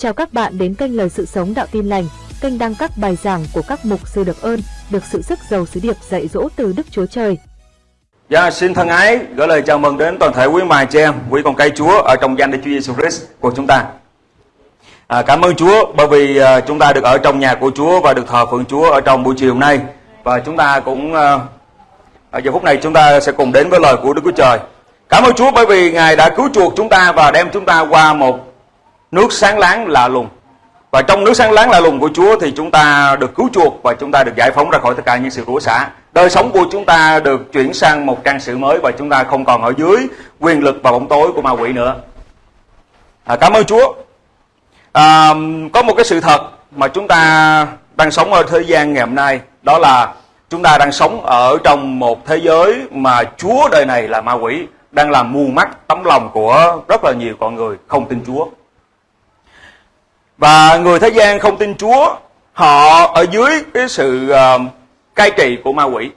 Chào các bạn đến kênh Lời Sự Sống Đạo Tin Lành, kênh đăng các bài giảng của các mục sư được ơn, được sự sức giàu sứ điệp dạy dỗ từ Đức Chúa Trời. Dạ, xin thân ái gửi lời chào mừng đến toàn thể quý mài chị em, quý con cây Chúa ở trong danh Đức Chúa Giêsu Christ của chúng ta. À, cảm ơn Chúa bởi vì à, chúng ta được ở trong nhà của Chúa và được thờ phượng Chúa ở trong buổi chiều hôm nay và chúng ta cũng à, ở giờ phút này chúng ta sẽ cùng đến với lời của Đức Chúa Trời. Cảm ơn Chúa bởi vì Ngài đã cứu chuộc chúng ta và đem chúng ta qua một nước sáng láng lạ lùng. Và trong nước sáng láng lạ lùng của Chúa thì chúng ta được cứu chuộc và chúng ta được giải phóng ra khỏi tất cả những sự rủa xả. Đời sống của chúng ta được chuyển sang một trang sử mới và chúng ta không còn ở dưới quyền lực và bóng tối của ma quỷ nữa. À, cảm ơn Chúa. À, có một cái sự thật mà chúng ta đang sống ở thế gian ngày hôm nay đó là chúng ta đang sống ở trong một thế giới mà Chúa đời này là ma quỷ đang làm mù mắt tấm lòng của rất là nhiều con người không tin Chúa. Và người thế gian không tin Chúa, họ ở dưới cái sự uh, cai trị của ma quỷ.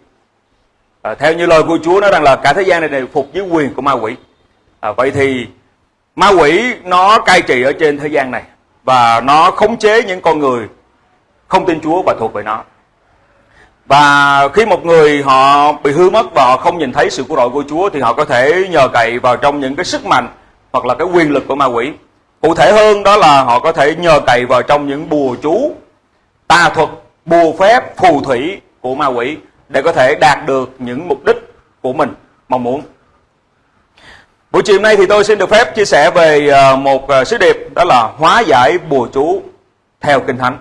À, theo như lời của Chúa nói rằng là cả thế gian này đều phục dưới quyền của ma quỷ. À, vậy thì ma quỷ nó cai trị ở trên thế gian này và nó khống chế những con người không tin Chúa và thuộc về nó. Và khi một người họ bị hư mất và họ không nhìn thấy sự cứu rỗi của Chúa thì họ có thể nhờ cậy vào trong những cái sức mạnh hoặc là cái quyền lực của ma quỷ. Cụ thể hơn đó là họ có thể nhờ cậy vào trong những bùa chú, tà thuật, bùa phép, phù thủy của ma quỷ để có thể đạt được những mục đích của mình mong muốn. Buổi chiều nay thì tôi xin được phép chia sẻ về ờ, một ờ, sứ điệp đó là hóa giải bùa chú theo Kinh Thánh.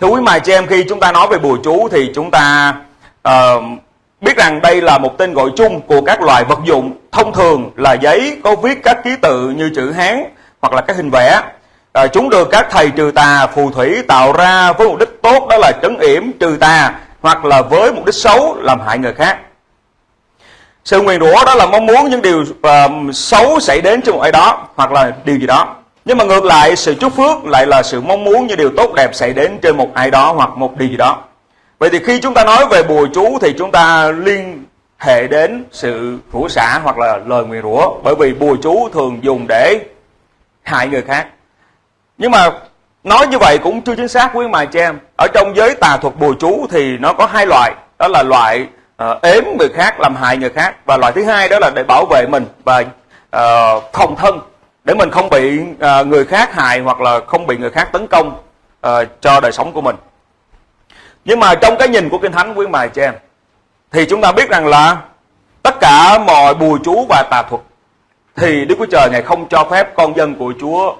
Thưa quý mài chị em khi chúng ta nói về bùa chú thì chúng ta uh, biết rằng đây là một tên gọi chung của các loại vật dụng thông thường là giấy có viết các ký tự như chữ Hán hoặc là các hình vẽ. À, chúng được các thầy trừ tà, phù thủy tạo ra với mục đích tốt đó là trấn yểm trừ tà hoặc là với mục đích xấu làm hại người khác. Sự nguyền rủa đó là mong muốn những điều uh, xấu xảy đến cho một ai đó hoặc là điều gì đó. Nhưng mà ngược lại sự chúc phước lại là sự mong muốn những điều tốt đẹp xảy đến trên một ai đó hoặc một điều gì đó. Vậy thì khi chúng ta nói về bùa chú thì chúng ta liên hệ đến sự rủa xả hoặc là lời nguyền rủa bởi vì bùa chú thường dùng để hại người khác. Nhưng mà nói như vậy cũng chưa chính xác quý mà chị em. Ở trong giới tà thuật bùa chú thì nó có hai loại, đó là loại uh, ếm người khác làm hại người khác và loại thứ hai đó là để bảo vệ mình và uh, phòng thân để mình không bị uh, người khác hại hoặc là không bị người khác tấn công uh, cho đời sống của mình. Nhưng mà trong cái nhìn của Kinh Thánh quý mài chị em thì chúng ta biết rằng là tất cả mọi bùa chú và tà thuật thì Đức Chúa Trời Ngài không cho phép con dân của Chúa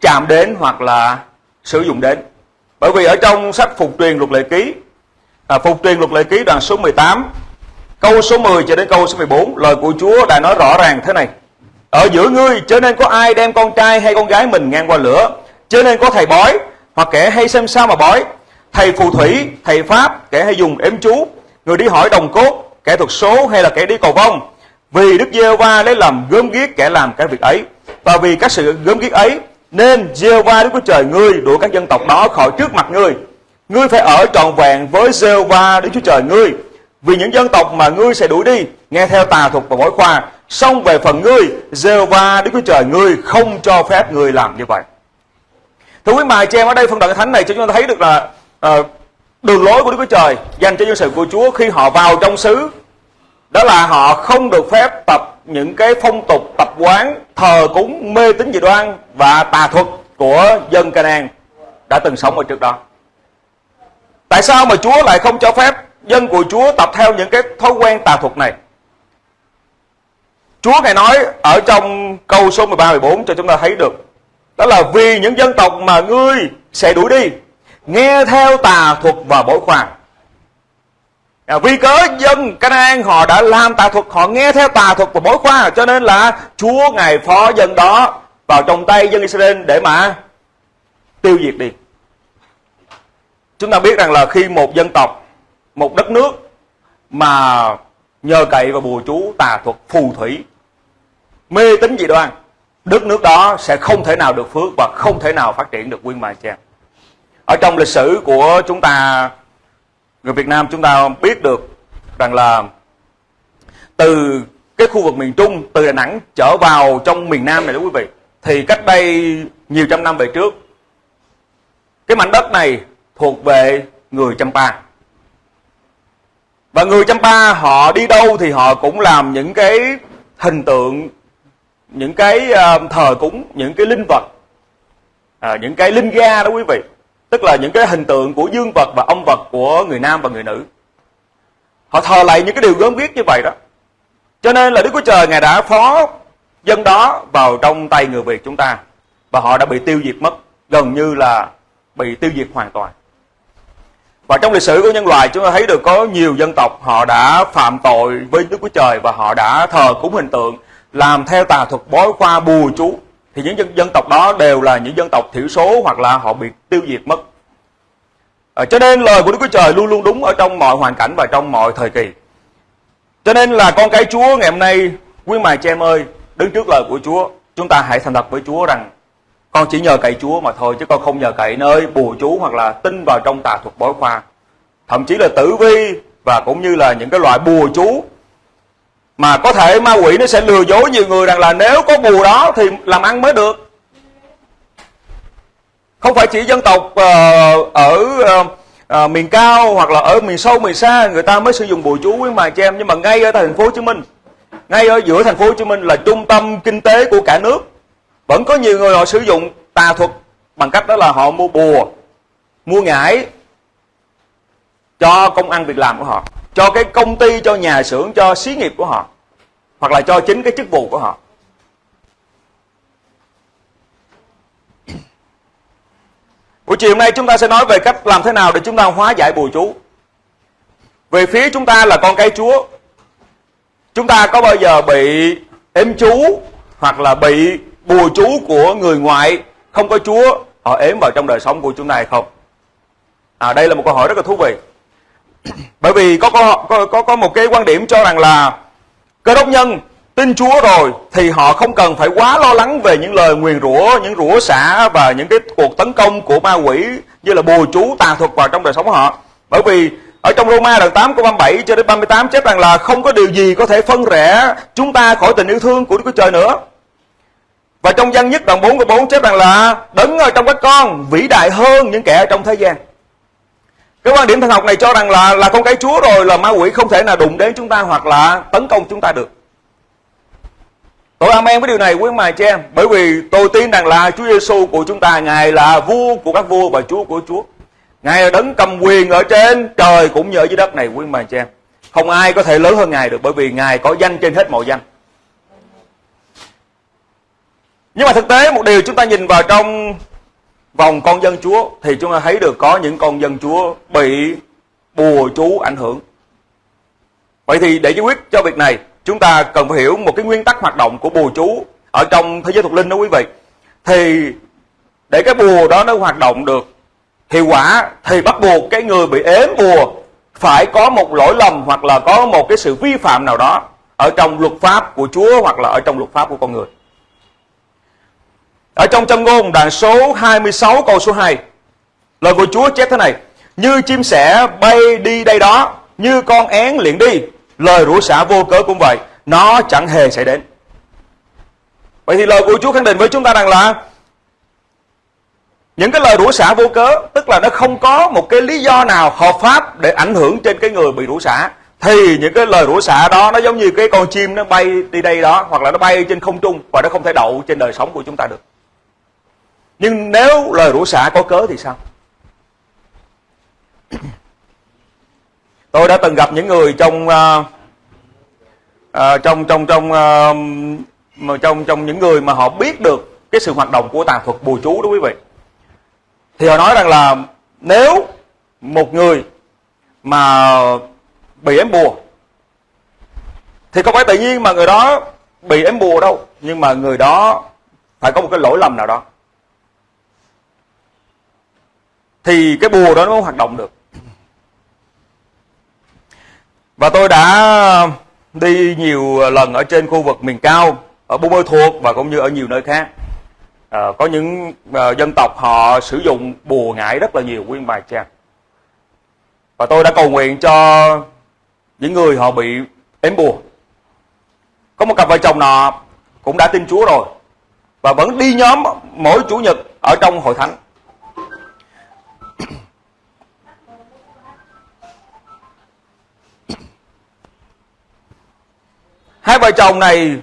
chạm đến hoặc là sử dụng đến. Bởi vì ở trong sách Phục truyền luật lệ ký, à, Phục truyền luật lệ ký đoạn số 18, câu số 10 cho đến câu số 14, lời của Chúa đã nói rõ ràng thế này. Ở giữa ngươi cho nên có ai đem con trai hay con gái mình ngang qua lửa, cho nên có thầy bói hoặc kẻ hay xem sao mà bói, thầy phù thủy, thầy pháp, kẻ hay dùng ếm chú, người đi hỏi đồng cốt, kẻ thuật số hay là kẻ đi cầu vong, vì Đức Giê-hô-va lấy làm gớm ghiếc kẻ làm cái việc ấy và vì các sự gớm ghiếc ấy nên Giê-hô-va Đức Chúa Trời ngươi đuổi các dân tộc đó khỏi trước mặt ngươi. Ngươi phải ở trọn vẹn với Giê-hô-va Đức Chúa Trời ngươi. Vì những dân tộc mà ngươi sẽ đuổi đi nghe theo tà thuật và mỗi khoa, xong về phần ngươi, Giê-hô-va Đức Chúa Trời ngươi không cho phép ngươi làm như vậy. Thưa quý mài chị em ở đây phân đoạn thánh này cho chúng ta thấy được là uh, đường lối của Đức Chúa Trời dành cho dân sự của Chúa khi họ vào trong xứ đó là họ không được phép tập những cái phong tục tập quán, thờ cúng, mê tín dị đoan và tà thuật của dân Canaan đã từng sống ở trước đó. Tại sao mà Chúa lại không cho phép dân của Chúa tập theo những cái thói quen tà thuật này? Chúa ngài nói ở trong câu số 13 14 cho chúng ta thấy được. Đó là vì những dân tộc mà ngươi sẽ đuổi đi, nghe theo tà thuật và bói khoan À, vì cớ dân Canaan họ đã làm tà thuật, họ nghe theo tà thuật của mối khoa cho nên là Chúa ngài phó dân đó vào trong tay dân Israel để mà tiêu diệt đi. Chúng ta biết rằng là khi một dân tộc, một đất nước mà nhờ cậy vào bùa chú, tà thuật, phù thủy, mê tín dị đoan, đất nước đó sẽ không thể nào được phước và không thể nào phát triển được quyên bài chàng Ở trong lịch sử của chúng ta người Việt Nam chúng ta biết được rằng là từ cái khu vực miền Trung từ Đà Nẵng trở vào trong miền Nam này đó quý vị thì cách đây nhiều trăm năm về trước cái mảnh đất này thuộc về người Champa. Và người Champa họ đi đâu thì họ cũng làm những cái hình tượng, những cái ờ, thờ cúng, những cái linh vật, à, những cái linh ga đó quý vị. Tức là những cái hình tượng của dương vật và âm vật của người nam và người nữ. Họ thờ lại những cái điều gớm ghiếc như vậy đó. Cho nên là Đức Chúa Trời Ngài đã phó dân đó vào trong tay người Việt chúng ta. Và họ đã bị tiêu diệt mất, gần như là bị tiêu diệt hoàn toàn. Và trong lịch sử của nhân loại chúng ta thấy được có nhiều dân tộc họ đã phạm tội với Đức Chúa Trời và họ đã thờ cúng hình tượng, làm theo tà thuật bói khoa bùa chú. Thì những dân, dân tộc đó đều là những dân tộc thiểu số hoặc là họ bị tiêu diệt mất. À, cho nên lời của Đức Chúa Trời luôn luôn đúng ở trong mọi hoàn cảnh và trong mọi thời kỳ. Cho nên là con cái Chúa ngày hôm nay, quý mài chị em ơi, đứng trước lời của Chúa, chúng ta hãy thành thật với Chúa rằng con chỉ nhờ cậy Chúa mà thôi chứ con không nhờ cậy nơi bùa chú hoặc là tin vào trong tà thuật bói khoa. Thậm chí là tử vi và cũng như là những cái loại bùa chú mà có thể ma quỷ nó sẽ lừa dối nhiều người rằng là nếu có bùa đó thì làm ăn mới được. Không phải chỉ dân tộc uh, ở uh, uh, miền cao hoặc là ở miền sâu miền xa người ta mới sử dụng bùa chú với mà cho em nhưng mà ngay ở thành phố Hồ Chí Minh, ngay ở giữa thành phố Hồ Chí Minh là trung tâm kinh tế của cả nước vẫn có nhiều người họ sử dụng tà thuật bằng cách đó là họ mua bùa mua ngải cho công ăn việc làm của họ cho cái công ty cho nhà xưởng cho xí nghiệp của họ hoặc là cho chính cái chức vụ của họ buổi chiều hôm nay chúng ta sẽ nói về cách làm thế nào để chúng ta hóa giải bùa chú về phía chúng ta là con cái chúa chúng ta có bao giờ bị ếm chú hoặc là bị bùa chú của người ngoại không có Chúa họ ếm vào trong đời sống của chúng ta hay không? À, đây là một câu hỏi rất là thú vị. Bởi vì có có có có một cái quan điểm cho rằng là cơ đốc nhân tin Chúa rồi thì họ không cần phải quá lo lắng về những lời nguyền rủa, những rủa xả và những cái cuộc tấn công của ma quỷ như là bùa chú tà thuật vào trong đời sống của họ. Bởi vì ở trong Roma đoạn 8 câu 37 cho đến 38 chép rằng là không có điều gì có thể phân rẽ chúng ta khỏi tình yêu thương của Đức Chúa Trời nữa. Và trong văn nhất đoạn 4 câu 4 chép rằng là đấng ở trong các con vĩ đại hơn những kẻ ở trong thế gian. Cái quan điểm thần học này cho rằng là là con cái Chúa rồi, là ma quỷ không thể nào đụng đến chúng ta hoặc là tấn công chúng ta được. Tôi amen với điều này, quý mài cho em. Bởi vì tôi tin rằng là Chúa Giêsu của chúng ta, Ngài là vua của các vua và Chúa của Chúa. Ngài là đấng cầm quyền ở trên trời cũng như ở dưới đất này, quý mài cho em. Không ai có thể lớn hơn Ngài được Bởi vì Ngài có danh trên hết mọi danh. Nhưng mà thực tế, một điều chúng ta nhìn vào trong vòng con dân Chúa thì chúng ta thấy được có những con dân Chúa bị bùa chú ảnh hưởng. Vậy thì để giải quyết cho việc này, chúng ta cần phải hiểu một cái nguyên tắc hoạt động của bùa chú ở trong thế giới thuộc linh đó quý vị. Thì để cái bùa đó nó hoạt động được hiệu quả thì bắt buộc cái người bị ếm bùa phải có một lỗi lầm hoặc là có một cái sự vi phạm nào đó ở trong luật pháp của Chúa hoặc là ở trong luật pháp của con người. Ở trong châm ngôn, đoạn số 26 câu số 2 Lời của Chúa chép thế này, Như chim sẻ bay đi đây đó, Như con én liền đi, Lời rủa xả vô cớ cũng vậy, Nó chẳng hề xảy đến. Vậy thì lời của Chúa khẳng định với chúng ta rằng là những cái lời rủa xả vô cớ, tức là nó không có một cái lý do nào hợp pháp để ảnh hưởng trên cái người bị rủa xả, thì những cái lời rủa xả đó nó giống như cái con chim nó bay đi đây đó, hoặc là nó bay trên không trung và nó không thể đậu trên đời sống của chúng ta được nhưng nếu lời rủa xả có cớ thì sao? Tôi đã từng gặp những người trong uh, uh, trong trong trong uh, mà trong trong những người mà họ biết được cái sự hoạt động của tà thuật bùa chú đó quý vị. Thì họ nói rằng là nếu một người mà bị ém bùa thì không phải tự nhiên mà người đó bị ém bùa đâu nhưng mà người đó phải có một cái lỗi lầm nào đó. Thì cái bùa đó nó mới hoạt động được. Và tôi đã đi nhiều lần ở trên khu vực miền cao ở Buôn Mơ Thuột và cũng như ở nhiều nơi khác. À, có những à, dân tộc họ sử dụng bùa ngải rất là nhiều nguyên bài trang và tôi đã cầu nguyện cho những người họ bị ếm bùa. Có một cặp vợ chồng nọ cũng đã tin Chúa rồi và vẫn đi nhóm mỗi chủ nhật ở trong hội thánh. Hai vợ chồng này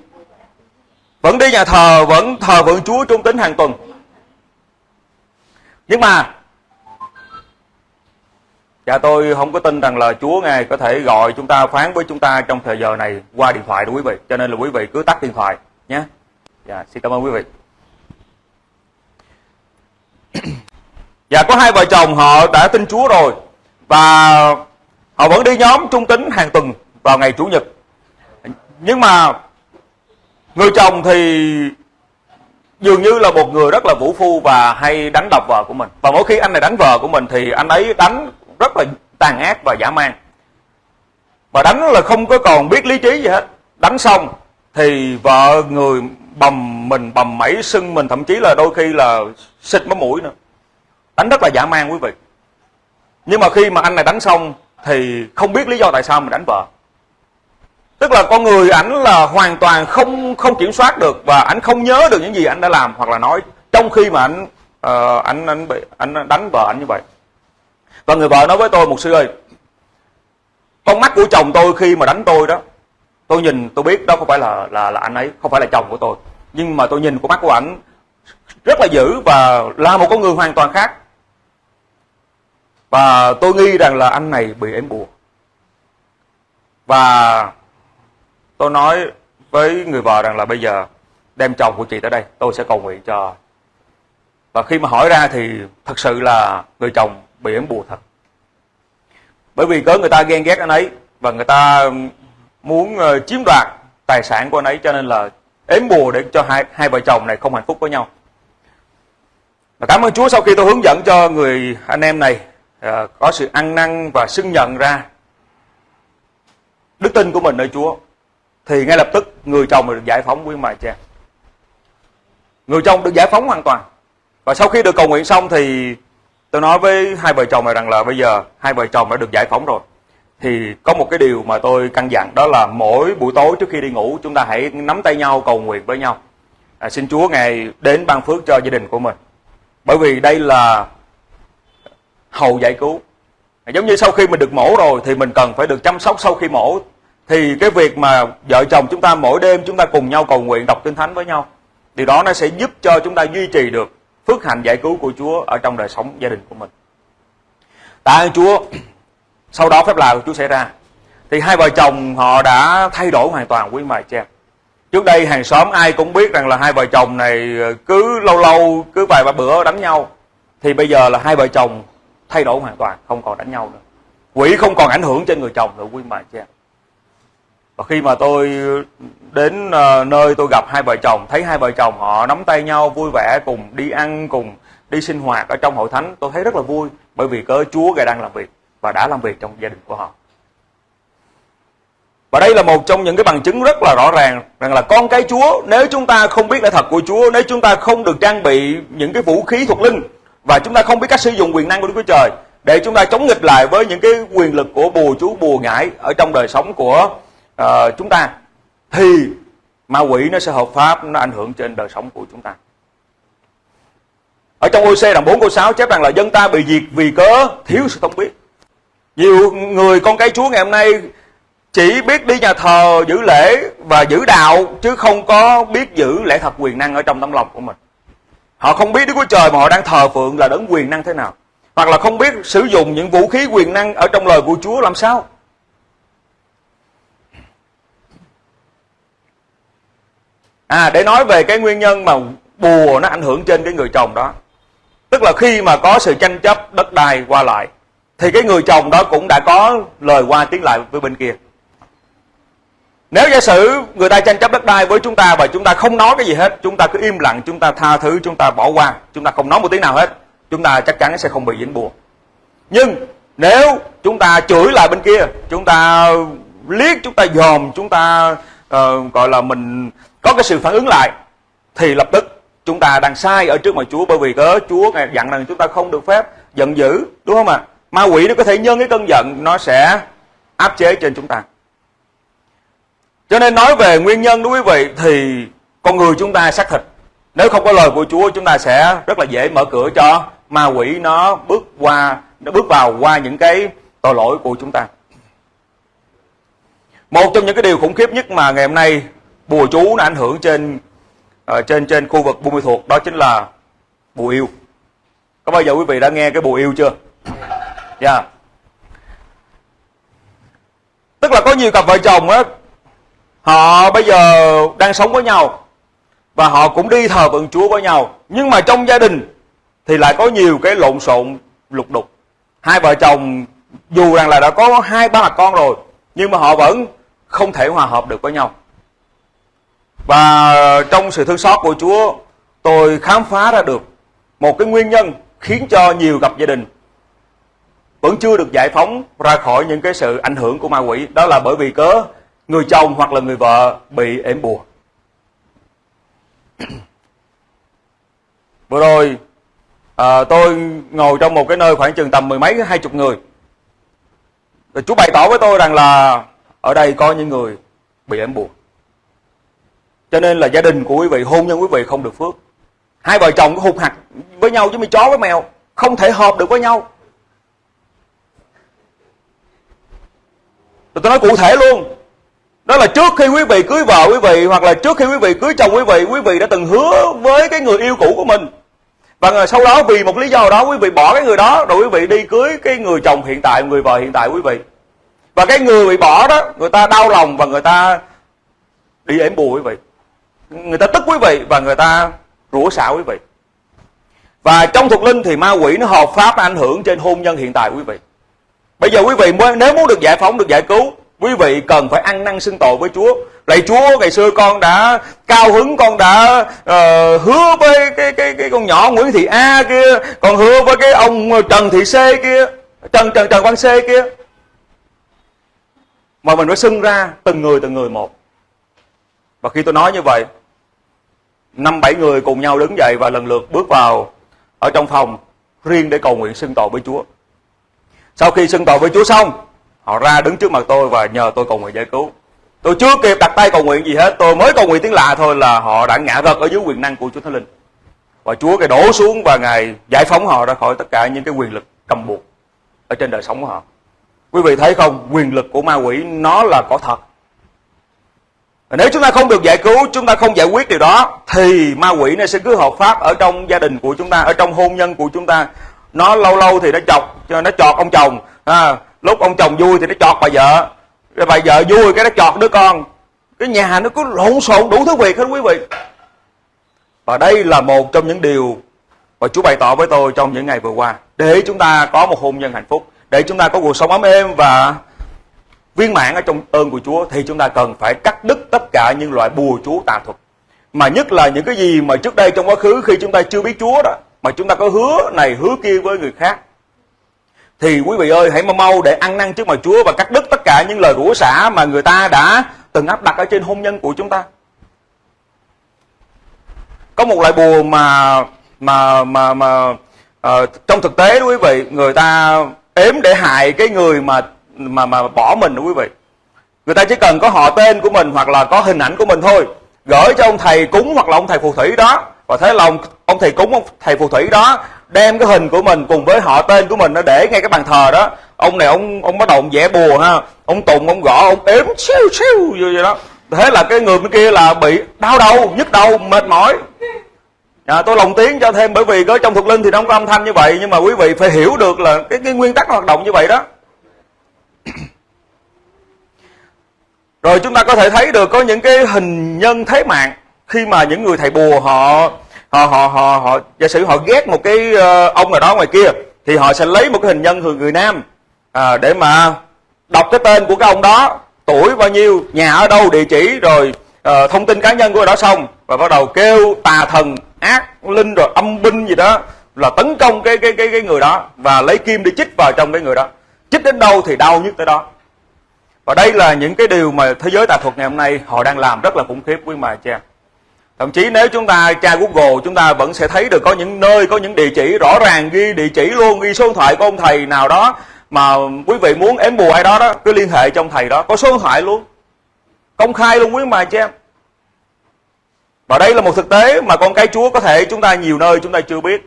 vẫn đi nhà thờ, vẫn thờ vượng Chúa trung tính hàng tuần nhưng mà Dạ tôi không có tin rằng là Chúa Ngài có thể gọi chúng ta, phán với chúng ta trong thời giờ này qua điện thoại đó quý vị. Cho nên là quý vị cứ tắt điện thoại nhé. Dạ xin cảm ơn quý vị. Dạ có hai vợ chồng họ đã tin Chúa rồi và họ vẫn đi nhóm trung tính hàng tuần vào ngày Chủ nhật. Nhưng mà người chồng thì dường như là một người rất là vũ phu và hay đánh đập vợ của mình. Và mỗi khi anh này đánh vợ của mình thì anh ấy đánh rất là tàn ác và dã man. Và đánh là không có còn biết lý trí gì hết. Đánh xong thì vợ người bầm mình, bầm mẩy, sưng mình, thậm chí là đôi khi là xịt máu mũi nữa. Đánh rất là dã man quý vị. Nhưng mà khi mà anh này đánh xong thì không biết lý do tại sao mình đánh vợ. Tức là con người ảnh là hoàn toàn không không kiểm soát được và ảnh không nhớ được những gì anh đã làm hoặc là nói trong khi mà ảnh uh, ảnh ảnh bị ảnh đánh vợ ảnh như vậy. Và người vợ nói với tôi một sư ơi, con mắt của chồng tôi khi mà đánh tôi đó, tôi nhìn tôi biết đó không phải là là là anh ấy, không phải là chồng của tôi. Nhưng mà tôi nhìn con mắt của ảnh rất là dữ và là một con người hoàn toàn khác. Và tôi nghi rằng là anh này bị ếm bùa. Và tôi nói với người vợ rằng là bây giờ đem chồng của chị tới đây, tôi sẽ cầu nguyện cho. Và khi mà hỏi ra thì thật sự là người chồng bị ếm bùa thật. Bởi vì có người ta ghen ghét anh ấy và người ta muốn ờ, chiếm đoạt tài sản của anh ấy cho nên là ếm bùa để cho hai hai vợ chồng này không hạnh phúc với nhau. Và cảm ơn Chúa sau khi tôi hướng dẫn cho người anh em này uh, có sự ăn năn và xưng nhận ra đức tin của mình nơi Chúa thì ngay lập tức người chồng được giải phóng quý mài cha. Người chồng được giải phóng hoàn toàn. Và sau khi được cầu nguyện xong thì tôi nói với hai vợ chồng này rằng là bây giờ hai vợ chồng đã được giải phóng rồi. Thì có một cái điều mà tôi căn dặn đó là mỗi buổi tối trước khi đi ngủ chúng ta hãy nắm tay nhau cầu nguyện với nhau. À, xin Chúa Ngài đến ban phước cho gia đình của mình. Bởi vì đây là hầu giải cứu. À, giống như sau khi mình được mổ rồi thì mình cần phải được chăm sóc sau khi mổ thì cái việc mà vợ chồng chúng ta mỗi đêm chúng ta cùng nhau cầu nguyện, đọc kinh thánh với nhau, điều đó nó sẽ giúp cho chúng ta duy trì được phước hạnh giải cứu của Chúa ở trong đời sống gia đình của mình. Tạ ơn Chúa. Sau đó phép lạ của Chúa xảy ra. Thì hai vợ chồng họ đã thay đổi hoàn toàn quý mài cha trước đây hàng xóm ai cũng biết rằng là hai vợ chồng này ờ, cứ lâu lâu, cứ vài ba bữa đánh nhau. Thì bây giờ là hai vợ chồng thay đổi hoàn toàn, không còn đánh nhau nữa. Quỷ không còn ảnh hưởng trên người chồng nữa quý mài cha và khi mà tôi đến ờ, nơi tôi gặp hai vợ chồng, thấy hai vợ chồng họ nắm tay nhau vui vẻ cùng đi ăn, cùng đi sinh hoạt ở trong hội thánh, tôi thấy rất là vui bởi vì cớ Chúa ngài đang làm việc và đã làm việc trong gia đình của họ. Và đây là một trong những cái bằng chứng rất là rõ ràng rằng là con cái Chúa, nếu chúng ta không biết lẽ thật của Chúa, nếu chúng ta không được trang bị những cái vũ khí thuộc linh và chúng ta không biết cách sử dụng quyền năng của Đức Chúa Trời để chúng ta chống nghịch lại với những cái quyền lực của bùa chú, bùa ngải ở trong đời sống của uh, chúng ta thì ma quỷ nó sẽ hợp pháp nó ảnh hưởng trên đời sống của chúng ta. Ở trong OC đoạn 4 câu 6 chép rằng là dân ta bị diệt vì cớ thiếu sự thông biết. Nhiều người con cái Chúa ngày hôm nay chỉ biết đi nhà thờ giữ lễ và giữ đạo chứ không có biết giữ lễ thật quyền năng ở trong tấm lòng của mình. Họ không biết Đức Chúa Trời mà họ đang thờ phượng là đấng quyền năng thế nào. Hoặc là không biết sử dụng những vũ khí quyền năng ở trong lời của Chúa làm sao. À để nói về cái nguyên nhân mà bùa nó ảnh hưởng trên cái người chồng đó. Tức là khi mà có sự tranh chấp đất đai qua lại thì cái người chồng đó cũng đã có lời qua tiếng lại với bên kia. Nếu giả sử người ta tranh chấp đất đai với chúng ta và chúng ta không nói cái gì hết, chúng ta cứ im lặng, chúng ta tha thứ, chúng ta bỏ qua, chúng ta không nói một tiếng nào hết, chúng ta chắc chắn sẽ không bị dính bùa. Nhưng nếu chúng ta chửi lại bên kia, chúng ta liếc, chúng ta dòm, chúng ta uh, gọi là mình có cái sự phản ứng lại, thì lập tức chúng ta đang sai ở trước mặt Chúa, bởi vì cớ Chúa ngài dặn rằng chúng ta không được phép giận dữ, đúng không ạ? Ma quỷ nó có thể nhân cái cơn giận, nó sẽ áp chế trên chúng ta. Cho nên nói về nguyên nhân đối quý vị, thì con người chúng ta xác thịt. Nếu không có lời của Chúa, chúng ta sẽ rất là dễ mở cửa cho ma quỷ nó bước qua, nó bước vào qua những cái tội lỗi của chúng ta. Một trong những cái điều khủng khiếp nhất mà ngày hôm nay bùa chú nó ảnh hưởng trên uh, trên trên khu vực buôn mê thuộc đó chính là bùa yêu. Có bao giờ quý vị đã nghe cái bùa yêu chưa? Dạ. Yeah. tức là có nhiều cặp vợ chồng á họ bây giờ đang sống với nhau và họ cũng đi thờ phượng Chúa với nhau. Nhưng mà trong gia đình thì lại có nhiều cái lộn xộn lục đục. Hai vợ chồng dù rằng là đã có hai ba mặt con rồi nhưng mà họ vẫn không thể hòa hợp được với nhau và trong sự thương xót của Chúa tôi khám phá ra được một cái nguyên nhân khiến cho nhiều cặp gia đình vẫn chưa được giải phóng ra khỏi những cái sự ảnh hưởng của ma quỷ. Đó là bởi vì cớ người chồng hoặc là người vợ bị ếm bùa. Vừa rồi à, tôi ngồi trong một cái nơi khoảng chừng tầm mười mấy hai chục người. Rồi chú bày tỏ với tôi rằng là ở đây có những người bị ếm bùa cho nên là gia đình của quý vị, hôn nhân quý vị không được phước. Hai vợ chồng có hụt hạt với nhau chứ mày chó với mèo, không thể hợp được với nhau. Tôi nói cụ thể luôn. Đó là trước khi quý vị cưới vợ quý vị, hoặc là trước khi quý vị cưới chồng quý vị quý vị đã từng hứa với cái người yêu cũ của mình. Và sau đó, vì một lý do đó, quý vị bỏ cái người đó, rồi quý vị đi cưới cái người chồng hiện tại, người vợ hiện tại quý vị. Và cái người bị bỏ đó, người ta đau lòng và người ta đi ếm bù quý vị người ta tức quý vị và người ta rủa xả quý vị. Và trong thuộc linh thì ma quỷ nó hợp pháp ảnh hưởng trên hôn nhân hiện tại quý vị. Bây giờ quý vị nếu muốn được giải phóng được giải cứu quý vị cần phải ăn năn xưng tội với Chúa. Lạy Chúa ngày xưa con đã cao hứng con đã uh, hứa với cái cái cái con nhỏ Nguyễn Thị A kia còn hứa với cái ông Trần Thị C kia Trần Trần Trần Văn C kia. Mà mình phải xưng ra từng người từng người một. Và khi tôi nói như vậy năm bảy người cùng nhau đứng dậy và lần lượt bước vào ở trong phòng riêng để cầu nguyện xưng tội với Chúa. Sau khi xưng tội với Chúa xong, họ ra đứng trước mặt tôi và nhờ tôi cầu nguyện giải cứu. Tôi chưa kịp đặt tay cầu nguyện gì hết, tôi mới cầu nguyện tiếng lạ thôi là họ đã ngã gật ở dưới quyền năng của Chúa Thánh Linh. Và Chúa cái đổ xuống và ngài giải phóng họ ra khỏi tất cả những cái quyền lực cầm buộc ở trên đời sống của họ. Quý vị thấy không? Quyền lực của ma quỷ nó là có thật nếu chúng ta không được giải cứu chúng ta không giải quyết điều đó thì ma quỷ nó sẽ cứ hợp pháp ở trong gia đình của chúng ta ở trong hôn nhân của chúng ta. Nó lâu lâu thì nó chọc nó chọt ông chồng. À, lúc ông chồng vui thì nó chọt bà vợ. Rồi bà vợ vui cái nó chọt đứa con. Cái nhà nó cứ lộn xộn đủ thứ việc hết quý vị. Và đây là một trong những điều mà Chúa bày tỏ với tôi trong những ngày vừa qua. Để chúng ta có một hôn nhân hạnh phúc để chúng ta có cuộc sống ấm êm và viên mãn ở trong ơn của Chúa thì chúng ta cần phải cắt đứt tất cả những loại bùa chú tà thuật mà nhất là những cái gì mà trước đây trong quá khứ khi chúng ta chưa biết Chúa đó mà chúng ta có hứa này hứa kia với người khác thì quý vị ơi hãy mau mau để ăn năn trước mặt Chúa và cắt đứt tất cả những lời rủa xả mà người ta đã từng áp đặt ở trên hôn nhân của chúng ta. Có một loại bùa mà mà mà mà uh, trong thực tế đó quý vị, người ta ếm để hại cái người mà mà mà bỏ mình đó quý vị. Người ta chỉ cần có họ tên của mình hoặc là có hình ảnh của mình thôi, gửi cho ông thầy cúng hoặc là ông thầy phù thủy đó. Và thế là ông, ông thầy cúng ông thầy phù thủy đó đem cái hình của mình cùng với họ tên của mình nó để ngay cái bàn thờ đó. Ông này ông ông bắt đầu ông vẽ bùa ha. Ông tùng ông gõ ông ếm siêu siêu như vậy đó. Thế là cái người bên kia là bị đau đầu nhức đầu mệt mỏi. À, tôi lồng tiếng cho thêm bởi vì có trong thuộc linh thì nó không có âm thanh như vậy nhưng mà quý vị phải hiểu được là cái, cái nguyên tắc hoạt động như vậy đó. rồi chúng ta có thể thấy được có những cái hình nhân thế mạng khi mà những người thầy bùa họ họ họ họ họ giả sử họ ghét một cái ờ, ông nào đó ngoài kia thì họ sẽ lấy một cái hình nhân thường người nam à, để mà đọc cái tên của cái ông đó tuổi bao nhiêu nhà ở đâu địa chỉ rồi uh, thông tin cá nhân của người đó xong và bắt đầu kêu tà thần ác linh rồi âm binh gì đó là tấn công cái cái cái cái người đó và lấy kim đi chích vào trong cái người đó chích đến đâu thì đau nhất tới đó. Và đây là những cái điều mà thế giới tà thuật ngày hôm nay họ đang làm rất là khủng khiếp quý mà cha thậm chí nếu chúng ta tra google chúng ta vẫn sẽ thấy được có những nơi có những địa chỉ rõ ràng ghi địa chỉ luôn ghi số điện thoại của ông thầy nào đó mà quý vị muốn ém bùa ai đó đó cứ liên hệ trong thầy đó. Có số điện thoại luôn. Công khai luôn quý mà cha và đây là một thực tế mà con cái chúa có thể chúng ta nhiều nơi chúng ta chưa biết.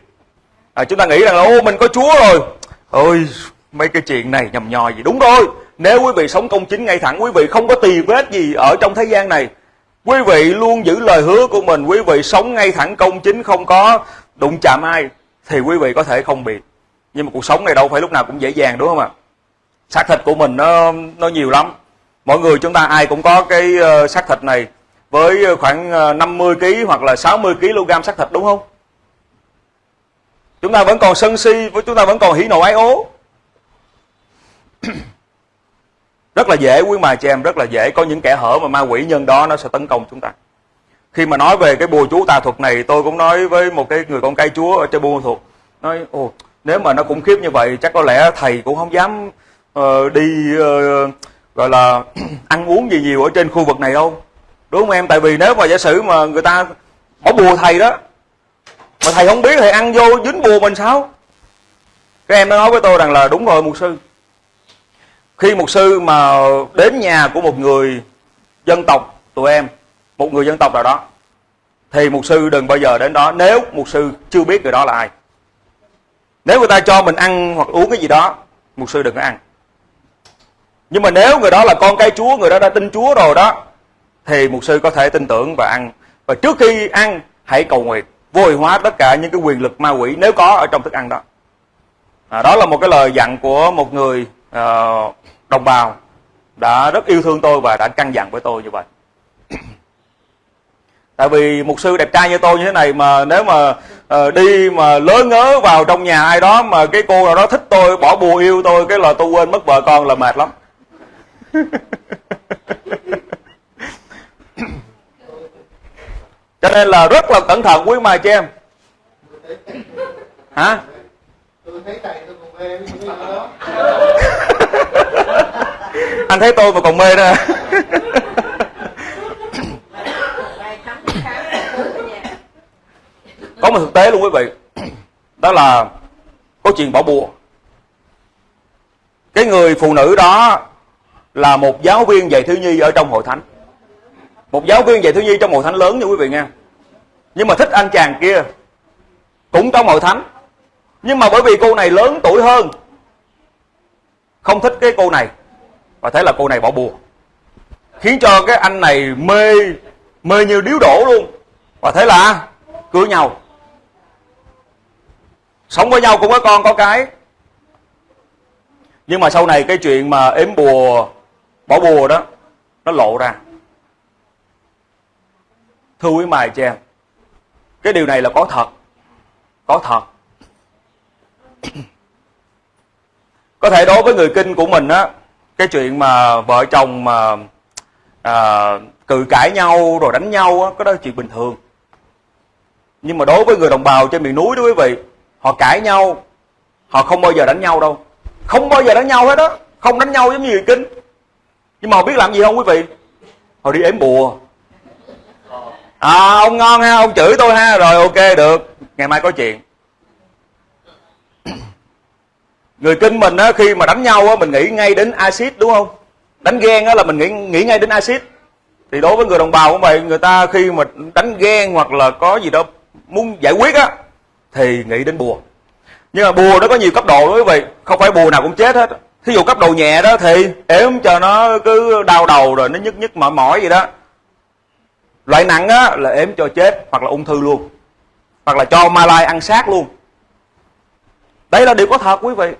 À, chúng ta nghĩ rằng là ô mình có chúa rồi. Ôi mấy cái chuyện này nhầm nhò gì. Đúng rồi, nếu quý vị sống công chính ngay thẳng, quý vị không có tì vết gì ở trong thế gian này. Quý vị luôn giữ lời hứa của mình, quý vị sống ngay thẳng công chính không có đụng chạm ai, thì quý vị có thể không bị. Nhưng mà cuộc sống này đâu phải lúc nào cũng dễ dàng, đúng không ạ? Xác thịt của mình nó nó nhiều lắm. Mọi người chúng ta ai cũng có cái ờ, xác thịt này với khoảng ờ, 50 kg hoặc là 60 kg xác thịt, đúng không? Chúng ta vẫn còn sân si với chúng ta vẫn còn hỉ nộ ái ố. rất là dễ quý mà chị em rất là dễ. Có những kẻ hở mà ma quỷ nhân đó nó sẽ tấn công chúng ta. Khi mà nói về cái bùa chú tà thuật này tôi cũng nói với một cái người con cây chúa ở trên buôn thuộc nói ồ nếu mà nó khủng khiếp như vậy chắc có lẽ thầy cũng không dám uh, đi uh, gọi là ăn uống gì nhiều ở trên khu vực này đâu. Đúng không em? Tại vì nếu mà giả sử mà người ta bỏ bùa thầy đó mà thầy không biết thầy ăn vô dính bùa mình sao? Các em nó nói với tôi rằng là đúng rồi mục sư khi một sư mà đến nhà của một người dân tộc tụi em một người dân tộc nào đó thì mục sư đừng bao giờ đến đó nếu mục sư chưa biết người đó là ai. Nếu người ta cho mình ăn hoặc uống cái gì đó mục sư đừng có ăn. Nhưng mà nếu người đó là con cái chúa người đó đã tin chúa rồi đó thì mục sư có thể tin tưởng và ăn. Và trước khi ăn hãy cầu nguyện vô hiệu hóa tất cả những cái quyền lực ma quỷ nếu có ở trong thức ăn đó. À, đó là một cái lời dặn của một người uh, đồng bào đã rất yêu thương tôi và đã căn dặn với tôi như vậy. Tại vì một sư đẹp trai như tôi như thế này mà nếu mà uh, đi mà lớn ngớ vào trong nhà ai đó mà cái cô nào đó thích tôi bỏ bùa yêu tôi cái là tôi quên mất vợ con là mệt lắm. Cho nên là rất là cẩn thận quý mà chị em. Hả? Anh thấy tôi mà còn mê đó có một thực tế luôn quý vị. Đó là có chuyện bỏ bùa. Cái người phụ nữ đó là một giáo viên dạy thiếu nhi ở trong hội thánh. Một giáo viên dạy thiếu nhi trong hội thánh lớn nha quý vị nha. Nhưng mà thích anh chàng kia cũng trong hội thánh nhưng mà bởi vì cô này lớn tuổi hơn, không thích cái cô này, và thế là cô này bỏ bùa, khiến cho cái anh này mê mê như điếu đổ luôn. Và thế là cưới nhau. Sống với nhau cũng có con, có cái. Nhưng mà sau này cái chuyện mà ếm bùa, bỏ bùa đó, nó lộ ra. Thưa quý mài chị em cái điều này là có thật có thật có thể đối với người kinh của mình á cái chuyện mà vợ chồng mà à, cự cãi nhau rồi đánh nhau á cái đó là chuyện bình thường. Nhưng mà đối với người đồng bào trên miền núi đó quý vị họ cãi nhau họ không bao giờ đánh nhau đâu. Không bao giờ đánh nhau hết đó không đánh nhau giống như người kinh. Nhưng mà họ biết làm gì không quý vị? Họ đi ếm bùa. À ông ngon ha ông chửi tôi ha rồi ok được. Ngày mai có chuyện. Người kinh mình á, khi mà đánh nhau á, mình nghĩ ngay đến axit, đúng không? Đánh ghen á là mình nghĩ nghĩ ngay đến axit. Thì đối với người đồng bào cũng vậy, người ta khi mà đánh ghen hoặc là có gì đó muốn giải quyết á, thì nghĩ đến bùa. Nhưng mà bùa nó có nhiều cấp độ đó quý vị, không phải bùa nào cũng chết hết. Thí dụ cấp độ nhẹ đó thì ếm cho nó cứ đau đầu rồi nó nhức nhức mỏi mỏi gì đó. Loại nặng á là ếm cho chết hoặc là ung thư luôn. Hoặc là cho ma lai ăn xác luôn. Đây là điều có thật quý vị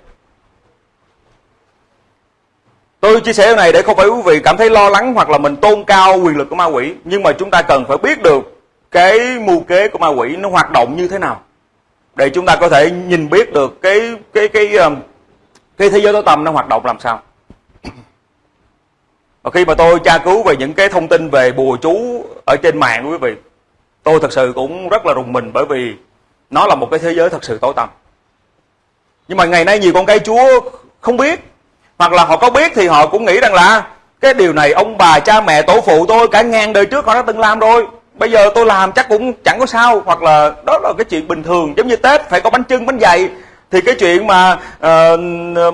tôi chia sẻ điều này để không phải quý vị cảm thấy lo lắng hoặc là mình tôn cao quyền lực của ma quỷ nhưng mà chúng ta cần phải biết được cái mưu kế của ma quỷ nó hoạt động như thế nào. Để chúng ta có thể nhìn biết được cái cái cái cái, cái thế giới tối tâm nó hoạt động làm sao. Và khi mà tôi tra cứu về những cái thông tin về bùa chú ở trên mạng quý vị tôi thật sự cũng rất là rùng mình bởi vì nó là một cái thế giới thật sự tối tăm. Nhưng mà ngày nay nhiều con cái chúa không biết hoặc là họ có biết thì họ cũng nghĩ rằng là cái điều này ông bà cha mẹ tổ phụ tôi cả ngàn đời trước họ đã từng làm rồi. Bây giờ tôi làm chắc cũng chẳng có sao. Hoặc là đó là cái chuyện bình thường. Giống như tết phải có bánh trưng bánh dày. Thì cái chuyện mà uh,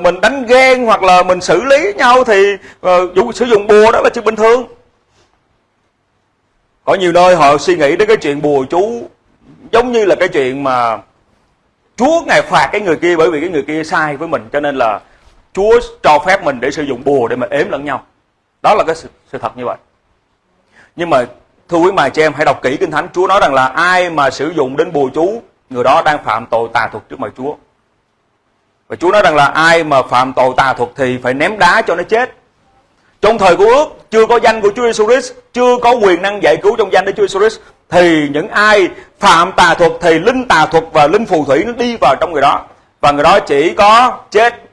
mình đánh ghen hoặc là mình xử lý nhau thì uh, sử dụng bùa đó là chuyện bình thường. Có nhiều nơi họ suy nghĩ đến cái chuyện bùa chú giống như là cái chuyện mà Chúa ngài phạt cái người kia bởi vì cái người kia sai với mình. Cho nên là Chúa cho phép mình để sử dụng bùa để mà ếm lẫn nhau. Đó là cái sự, sự thật như vậy. Nhưng mà thưa quý mài, chị em hãy đọc kỹ kinh thánh Chúa nói rằng là ai mà sử dụng đến bùa chú người đó đang phạm tội tà thuật trước mặt Chúa. Và Chúa nói rằng là ai mà phạm tội tà thuật thì phải ném đá cho nó chết. Trong thời của ước chưa có danh của Chúa Jesus Christ, chưa có quyền năng giải cứu trong danh của Chúa Jesus Christ thì những ai phạm tà thuật thì linh tà thuật và linh phù thủy nó đi vào trong người đó và người đó chỉ có chết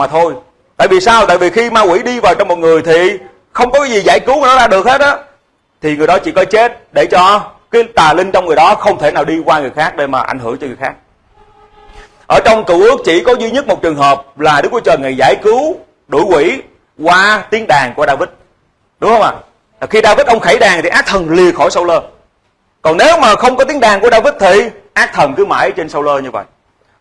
mà thôi. Tại vì sao? Tại vì khi ma quỷ đi vào trong một người thì không có cái gì giải cứu nó ra được hết á thì người đó chỉ có chết để cho cái tà linh trong người đó không thể nào đi qua người khác để mà ảnh hưởng cho người khác. Ở trong cựu ước chỉ có duy nhất một trường hợp là Đức Chúa Trời ngày giải cứu đuổi quỷ qua tiếng đàn của David. Đúng không ạ? À? Khi David, ông khẩy đàn thì ác thần lìa khỏi sau lơ. Còn nếu mà không có tiếng đàn của David thì ác thần cứ mãi trên sau lơ như vậy.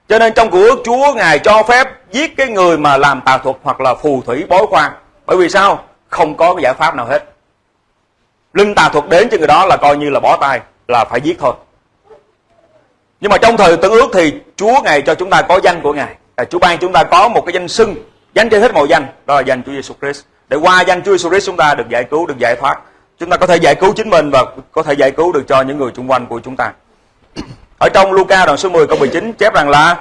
Cho nên trong cựu ước Chúa Ngài cho phép giết cái người mà làm tà thuật hoặc là phù thủy bói khoan. Bởi vì sao? Không có cái giải pháp nào hết. Linh tà thuật đến cho người đó là coi như là bó tay, là phải giết thôi. Nhưng mà trong thời tân ước thì Chúa Ngài cho chúng ta có danh của Ngài. À, Chúa ban chúng ta có một cái danh xưng, danh trên hết mọi danh, đó là danh Chúa Giêsu Christ. Để qua danh Chúa Giêsu Christ chúng ta được giải cứu, được giải thoát. Chúng ta có thể giải cứu chính mình và có thể giải cứu được cho những người xung quanh của chúng ta. Ở trong Luca đoạn số 10 câu 19 chép rằng là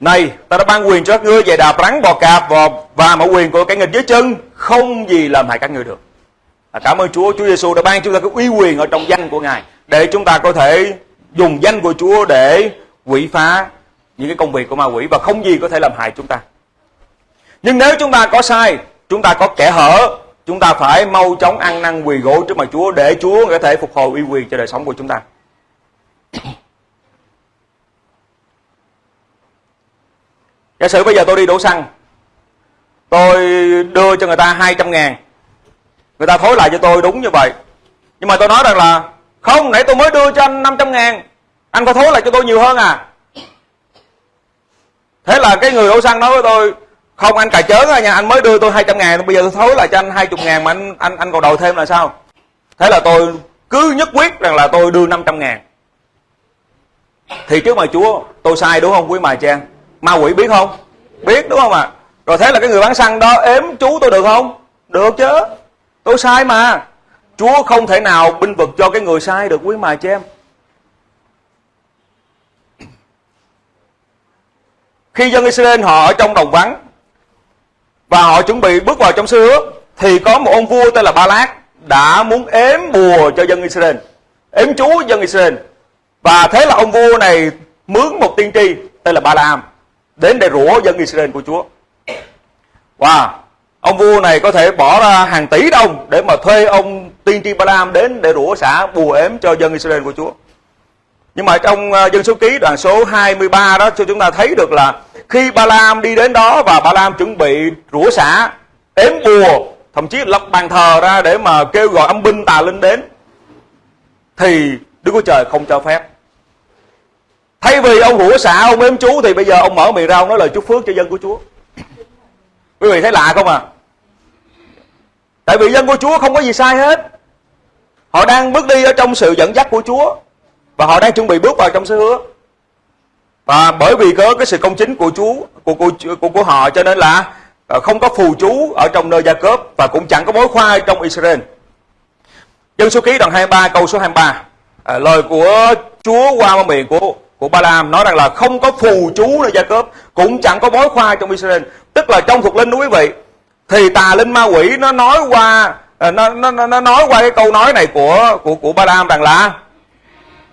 Này, ta đã ban quyền cho các ngươi về đạp rắn bò cạp và, và mọi quyền của cái nghịch dưới chân không gì làm hại các ngươi được. À, cảm ơn Chúa, Chúa Giêsu đã ban chúng ta cái uy quyền ở trong danh của Ngài để chúng ta có thể dùng danh của Chúa để quỷ phá những cái công việc của ma quỷ và không gì có thể làm hại chúng ta. Nhưng nếu chúng ta có sai, chúng ta có kẻ hở, chúng ta phải mau chóng ăn năn quỳ gỗ trước mặt Chúa để Chúa có thể phục hồi uy quyền cho đời sống của chúng ta. Giả sử bây giờ tôi đi đổ xăng, tôi đưa cho người ta 200 ngàn, người ta thối lại cho tôi đúng như vậy. Nhưng mà tôi nói rằng là không, nãy tôi mới đưa cho anh 500 ngàn Anh có thối lại cho tôi nhiều hơn à Thế là cái người đổ xăng nói với tôi Không anh cà chớn nha Anh mới đưa tôi 200 ngàn Bây giờ tôi thối lại cho anh 20 ngàn Mà anh anh, anh còn đòi thêm là sao Thế là tôi cứ nhất quyết rằng là tôi đưa 500 ngàn Thì trước mà Chúa tôi sai đúng không quý mài trang? Ma quỷ biết không Biết đúng không ạ à? Rồi thế là cái người bán xăng đó ếm chú tôi được không Được chứ Tôi sai mà Chúa không thể nào binh vực cho cái người sai được quý mài cho em. Khi dân Israel họ ở trong đồng vắng và họ chuẩn bị bước vào trong xứ hứa thì có một ông vua tên là Ba Lát đã muốn ếm bùa cho dân Israel, ếm chú dân Israel. Và thế là ông vua này mướn một tiên tri tên là Ba Lam đến để rủa dân Israel của Chúa. Wow, ông vua này có thể bỏ ra hàng tỷ đồng để mà thuê ông tiên tri Balaam đến để rủa xả bùa ếm cho dân Israel của Chúa. Nhưng mà trong ờ, dân số ký đoạn số 23 đó cho chúng ta thấy được là khi Balaam đi đến đó và Balaam chuẩn bị rủa xả ếm bùa thậm chí lập bàn thờ ra để mà kêu gọi âm binh tà linh đến thì Đức Chúa Trời không cho phép. Thay vì ông rủa xạ, ông ếm chú thì bây giờ ông mở miệng ra ông nói lời chúc phước cho dân của Chúa. Quý vị thấy lạ không à? Tại vì dân của Chúa không có gì sai hết. Họ đang bước đi ở trong sự dẫn dắt của Chúa và họ đang chuẩn bị bước vào trong sứ hứa. Và bởi vì có cái sự công chính của Chúa của của, của, của họ cho nên là ờ, không có phù chú ở trong nơi Gia Cớp và cũng chẳng có mối khoai trong Israel. Dân số ký đoạn 23 câu số 23. À, ờ, lời của Chúa qua miệng của của Ba Lam nói rằng là không có phù chú nơi Gia Cốp, cũng chẳng có bói khoa trong Israel. Tức là trong thuộc linh đó quý vị, thì tà linh ma quỷ nó nói qua ờ, nó nó nó nói qua cái câu nói này của của của Ba Lam rằng là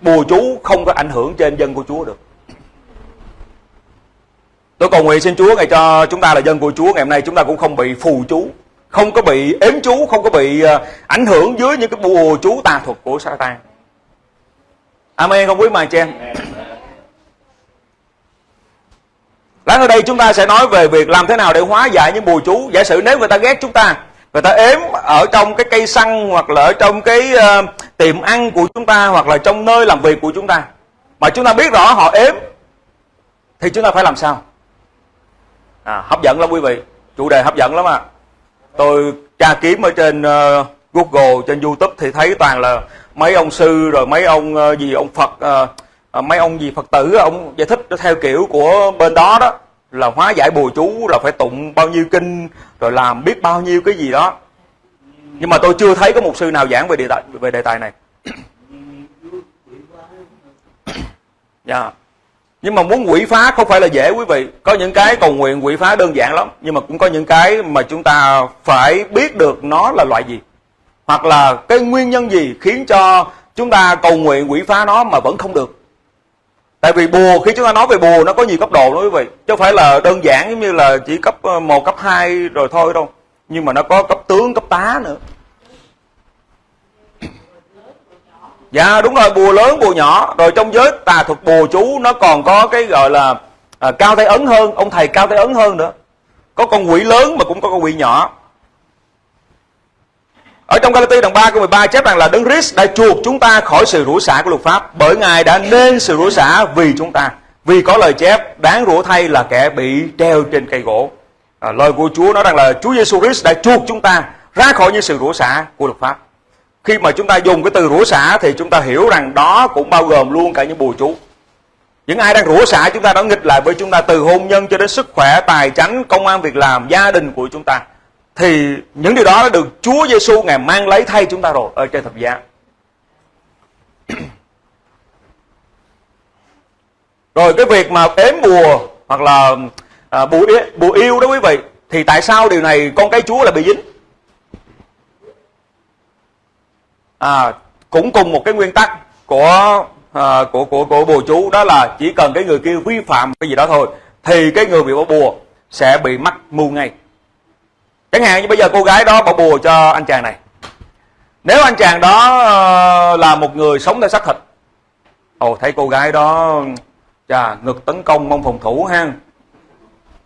bùa chú không có ảnh hưởng trên dân của Chúa được. Tôi cầu nguyện xin Chúa ngày cho chúng ta là dân của Chúa ngày hôm nay chúng ta cũng không bị phù chú, không có bị ếm chú, không có bị ờ, ảnh hưởng dưới những cái bùa chú tà thuật của Satan. Amen không quý mà chị em. Lát ở đây chúng ta sẽ nói về việc làm thế nào để hóa giải những bùa chú. Giả sử nếu người ta ghét chúng ta, người ta ếm ở trong cái cây xăng hoặc là ở trong cái uh, tiệm ăn của chúng ta hoặc là trong nơi làm việc của chúng ta. Mà chúng ta biết rõ họ ếm thì chúng ta phải làm sao? À, hấp dẫn lắm quý vị. Chủ đề hấp dẫn lắm à. Tôi tra kiếm ở trên uh, Google, trên YouTube thì thấy toàn là mấy ông sư rồi mấy ông uh, gì ông Phật uh, à, mấy ông gì phật tử ông giải thích theo kiểu của bên đó đó là hóa giải bùa chú là phải tụng bao nhiêu kinh rồi làm biết bao nhiêu cái gì đó. Nhưng mà tôi chưa thấy có một sư nào giảng về đề tài về đề tài này. Dạ. Yeah. nhưng mà muốn quỷ phá không phải là dễ quý vị. Có những cái cầu nguyện quỷ phá đơn giản lắm nhưng mà cũng có những cái mà chúng ta phải biết được nó là loại gì. Hoặc là cái nguyên nhân gì khiến cho chúng ta cầu nguyện quỷ phá nó mà vẫn không được tại vì bùa khi chúng ta nói về bùa nó có nhiều cấp độ đó quý vị. Chứ không phải là đơn giản giống như là chỉ cấp ờ, 1, cấp 2 rồi thôi đâu. Nhưng mà nó có cấp tướng cấp tá nữa. Dạ đúng rồi bùa lớn bùa nhỏ. Rồi trong giới tà thuật bùa chú nó còn có cái gọi là à, cao tay ấn hơn ông thầy cao tay ấn hơn nữa. Có con quỷ lớn mà cũng có con quỷ nhỏ ở trong Galati đoạn 3 câu 13 chép rằng là Đấng Christ đã chuộc chúng ta khỏi sự rủa xả của luật pháp bởi Ngài đã nên sự rủa xả vì chúng ta. Vì có lời chép đáng rủa thay là kẻ bị treo trên cây gỗ. À, lời của Chúa nói rằng là Chúa Giêsu Christ đã chuộc chúng ta ra khỏi những sự rủa xả của luật pháp. Khi mà chúng ta dùng cái từ rủa xả thì chúng ta hiểu rằng đó cũng bao gồm luôn cả những bùa chú. Những ai đang rủa xả chúng ta đã nghịch lại với chúng ta từ hôn nhân cho đến sức khỏe, tài chánh, công an việc làm, gia đình của chúng ta thì những điều đó đã được Chúa Giêsu ngài mang lấy thay chúng ta rồi ở trên thập giá. rồi cái việc mà ếm bùa hoặc là à, bùa, bùa yêu đó quý vị thì tại sao điều này con cái Chúa lại bị dính? À, cũng cùng một cái nguyên tắc của à, của của của bùa chú đó là chỉ cần cái người kia vi phạm cái gì đó thôi thì cái người bị bỏ bùa sẽ bị mắc mù ngay chẳng hạn như bây giờ cô gái đó bỏ bùa cho anh chàng này. Nếu anh chàng đó ờ, là một người sống theo xác thịt ồ thấy cô gái đó chà ngực tấn công mong phòng thủ ha.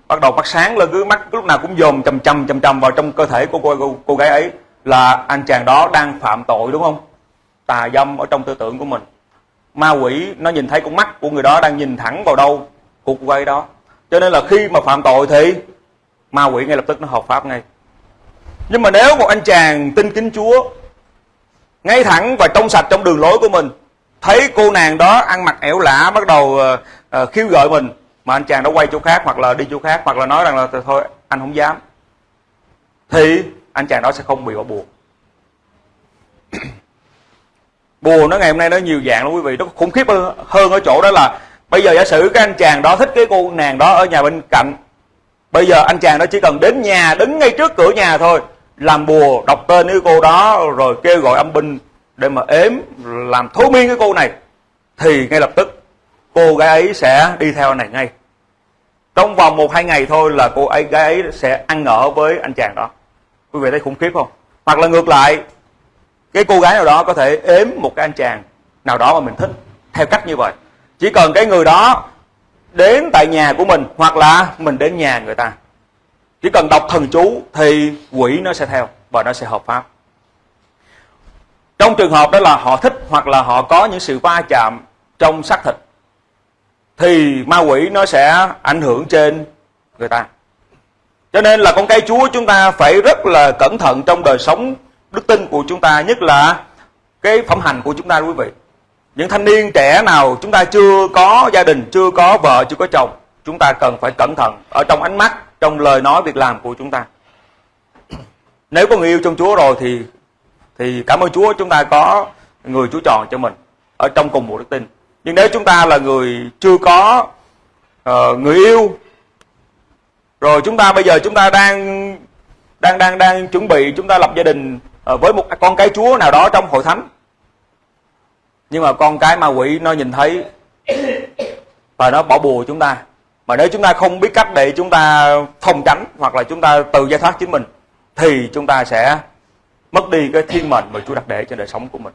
Bắt đầu bắt sáng lên cứ mắt lúc nào cũng dồn chầm chầm chầm chầm vào trong cơ thể của cô, cô, cô gái ấy là anh chàng đó đang phạm tội đúng không? Tà dâm ở trong tư tưởng của mình. Ma quỷ nó nhìn thấy con mắt của người đó đang nhìn thẳng vào đâu của cô gái đó. Cho nên là khi mà phạm tội thì ma quỷ ngay lập tức nó hợp pháp ngay nhưng mà nếu một anh chàng tin kính Chúa ngay thẳng và trong sạch trong đường lối của mình thấy cô nàng đó ăn mặc ẻo lả bắt đầu uh, uh, khiêu gợi mình mà anh chàng đó quay chỗ khác hoặc là đi chỗ khác hoặc là nói rằng là thôi anh không dám thì anh chàng đó sẽ không bị bỏ buồn buồn nó ngày hôm nay nó nhiều dạng lắm quý vị. Nó khủng khiếp hơn ở chỗ đó là bây giờ giả sử cái anh chàng đó thích cái cô nàng đó ở nhà bên cạnh bây giờ anh chàng đó chỉ cần đến nhà đứng ngay trước cửa nhà thôi làm bùa, đọc tên cái cô đó, rồi kêu gọi âm binh để mà ếm, làm thối miên cái cô này. Thì ngay lập tức, cô gái ấy sẽ đi theo anh này ngay. Trong vòng một, hai ngày thôi là cô ấy, gái ấy sẽ ăn ở với anh chàng đó. Quý vị thấy khủng khiếp không? Hoặc là ngược lại, cái cô gái nào đó có thể ếm một cái anh chàng nào đó mà mình thích, theo cách như vậy. Chỉ cần cái người đó đến tại nhà của mình, hoặc là mình đến nhà người ta chỉ cần đọc thần chú thì quỷ nó sẽ theo và nó sẽ hợp pháp. Trong trường hợp đó là họ thích hoặc là họ có những sự va chạm trong xác thịt, thì ma quỷ nó sẽ ảnh hưởng trên người ta. Cho nên là con cây chúa chúng ta phải rất là cẩn thận trong đời sống đức tin của chúng ta, nhất là cái phẩm hành của chúng ta, quý vị. Những thanh niên trẻ nào chúng ta chưa có gia đình, chưa có vợ, chưa có chồng, chúng ta cần phải cẩn thận ở trong ánh mắt trong lời nói việc làm của chúng ta. Nếu có người yêu trong Chúa rồi thì thì cảm ơn Chúa chúng ta có người Chúa chọn cho mình ở trong cùng một đức tin. Nhưng nếu chúng ta là người chưa có uh, người yêu rồi chúng ta bây giờ chúng ta đang đang đang đang chuẩn bị chúng ta lập gia đình uh, với một con cái Chúa nào đó trong hội thánh. Nhưng mà con cái ma quỷ nó nhìn thấy và nó bỏ bùa chúng ta mà nếu chúng ta không biết cách để chúng ta phòng tránh hoặc là chúng ta tự giải thoát chính mình, thì chúng ta sẽ mất đi cái thiên mệnh mà Chúa đặt để cho đời sống của mình.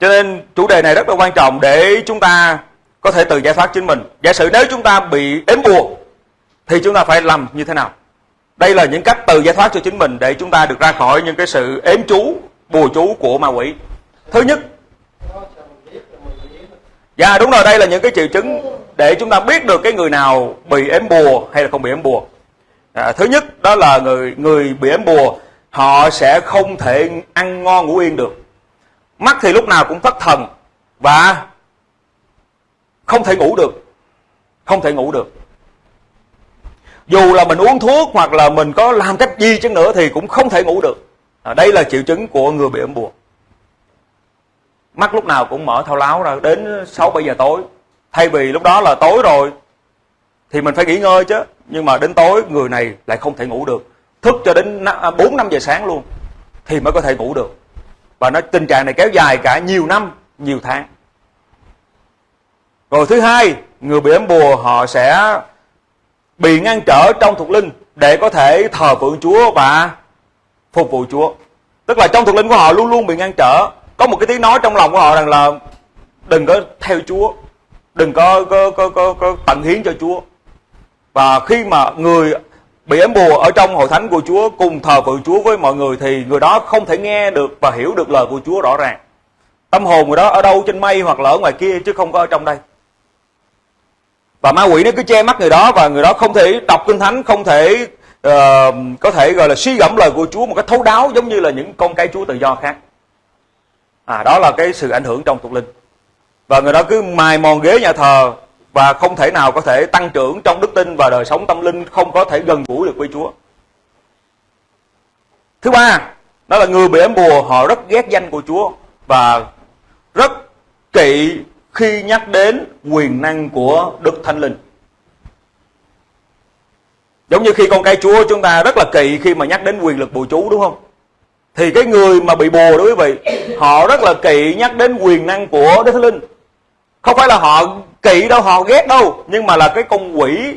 Cho nên chủ đề này rất là quan trọng để chúng ta có thể tự giải thoát chính mình. Giả sử nếu chúng ta bị ếm buộc, thì chúng ta phải làm như thế nào? Đây là những cách tự giải thoát cho chính mình để chúng ta được ra khỏi những cái sự ếm chú bùa chú của ma quỷ. Thứ nhất dạ đúng rồi đây là những cái triệu chứng để chúng ta biết được cái người nào bị ếm bùa hay là không bị ếm bùa. À, thứ nhất đó là người người bị ếm bùa họ sẽ không thể ăn ngon ngủ yên được. Mắt thì lúc nào cũng thất thần và không thể ngủ được không thể ngủ được. Dù là mình uống thuốc hoặc là mình có làm cách gì chứ nữa thì cũng không thể ngủ được à, đây là triệu chứng của người bị ấm bùa mắt lúc nào cũng mở thao láo ra đến 6 7 giờ tối. Thay vì lúc đó là tối rồi thì mình phải nghỉ ngơi chứ. Nhưng mà đến tối người này lại không thể ngủ được. Thức cho đến 4 5 à, giờ sáng luôn thì mới có thể ngủ được. Và nó tình trạng này kéo dài cả nhiều năm nhiều tháng. Rồi thứ hai người bị ấm bùa họ sẽ bị ngăn trở trong thuộc linh để có thể thờ phượng Chúa và phục vụ Chúa. Tức là trong thuộc linh của họ luôn luôn bị ngăn trở. Có một cái tiếng nói trong lòng của họ rằng là đừng có theo Chúa, đừng có có có có, có tận hiến cho Chúa. Và khi mà người bị ếm bùa ở trong hội thánh của Chúa cùng thờ phượng Chúa với mọi người thì người đó không thể nghe được và hiểu được lời của Chúa rõ ràng. Tâm hồn người đó ở đâu trên mây hoặc là ở ngoài kia chứ không có ở trong đây và ma quỷ nó cứ che mắt người đó và người đó không thể đọc kinh thánh không thể uh, có thể gọi là suy gẫm lời của Chúa một cách thấu đáo giống như là những con cái Chúa tự do khác. À đó là cái sự ảnh hưởng trong thuộc linh. Và người đó cứ mài mòn ghế nhà thờ và không thể nào có thể tăng trưởng trong đức tin và đời sống tâm linh không có thể gần gũi được với Chúa. Thứ ba đó là người bị ếm bùa họ rất ghét danh của Chúa và rất kỵ khi nhắc đến quyền năng của Đức Thánh Linh. Giống như khi con cái Chúa chúng ta rất là kỵ khi mà nhắc đến quyền lực bùa chú đúng không? Thì cái người mà bị bùa đó quý vị, họ rất là kỵ nhắc đến quyền năng của Đức Thánh Linh. Không phải là họ kỵ đâu, họ ghét đâu, nhưng mà là cái con quỷ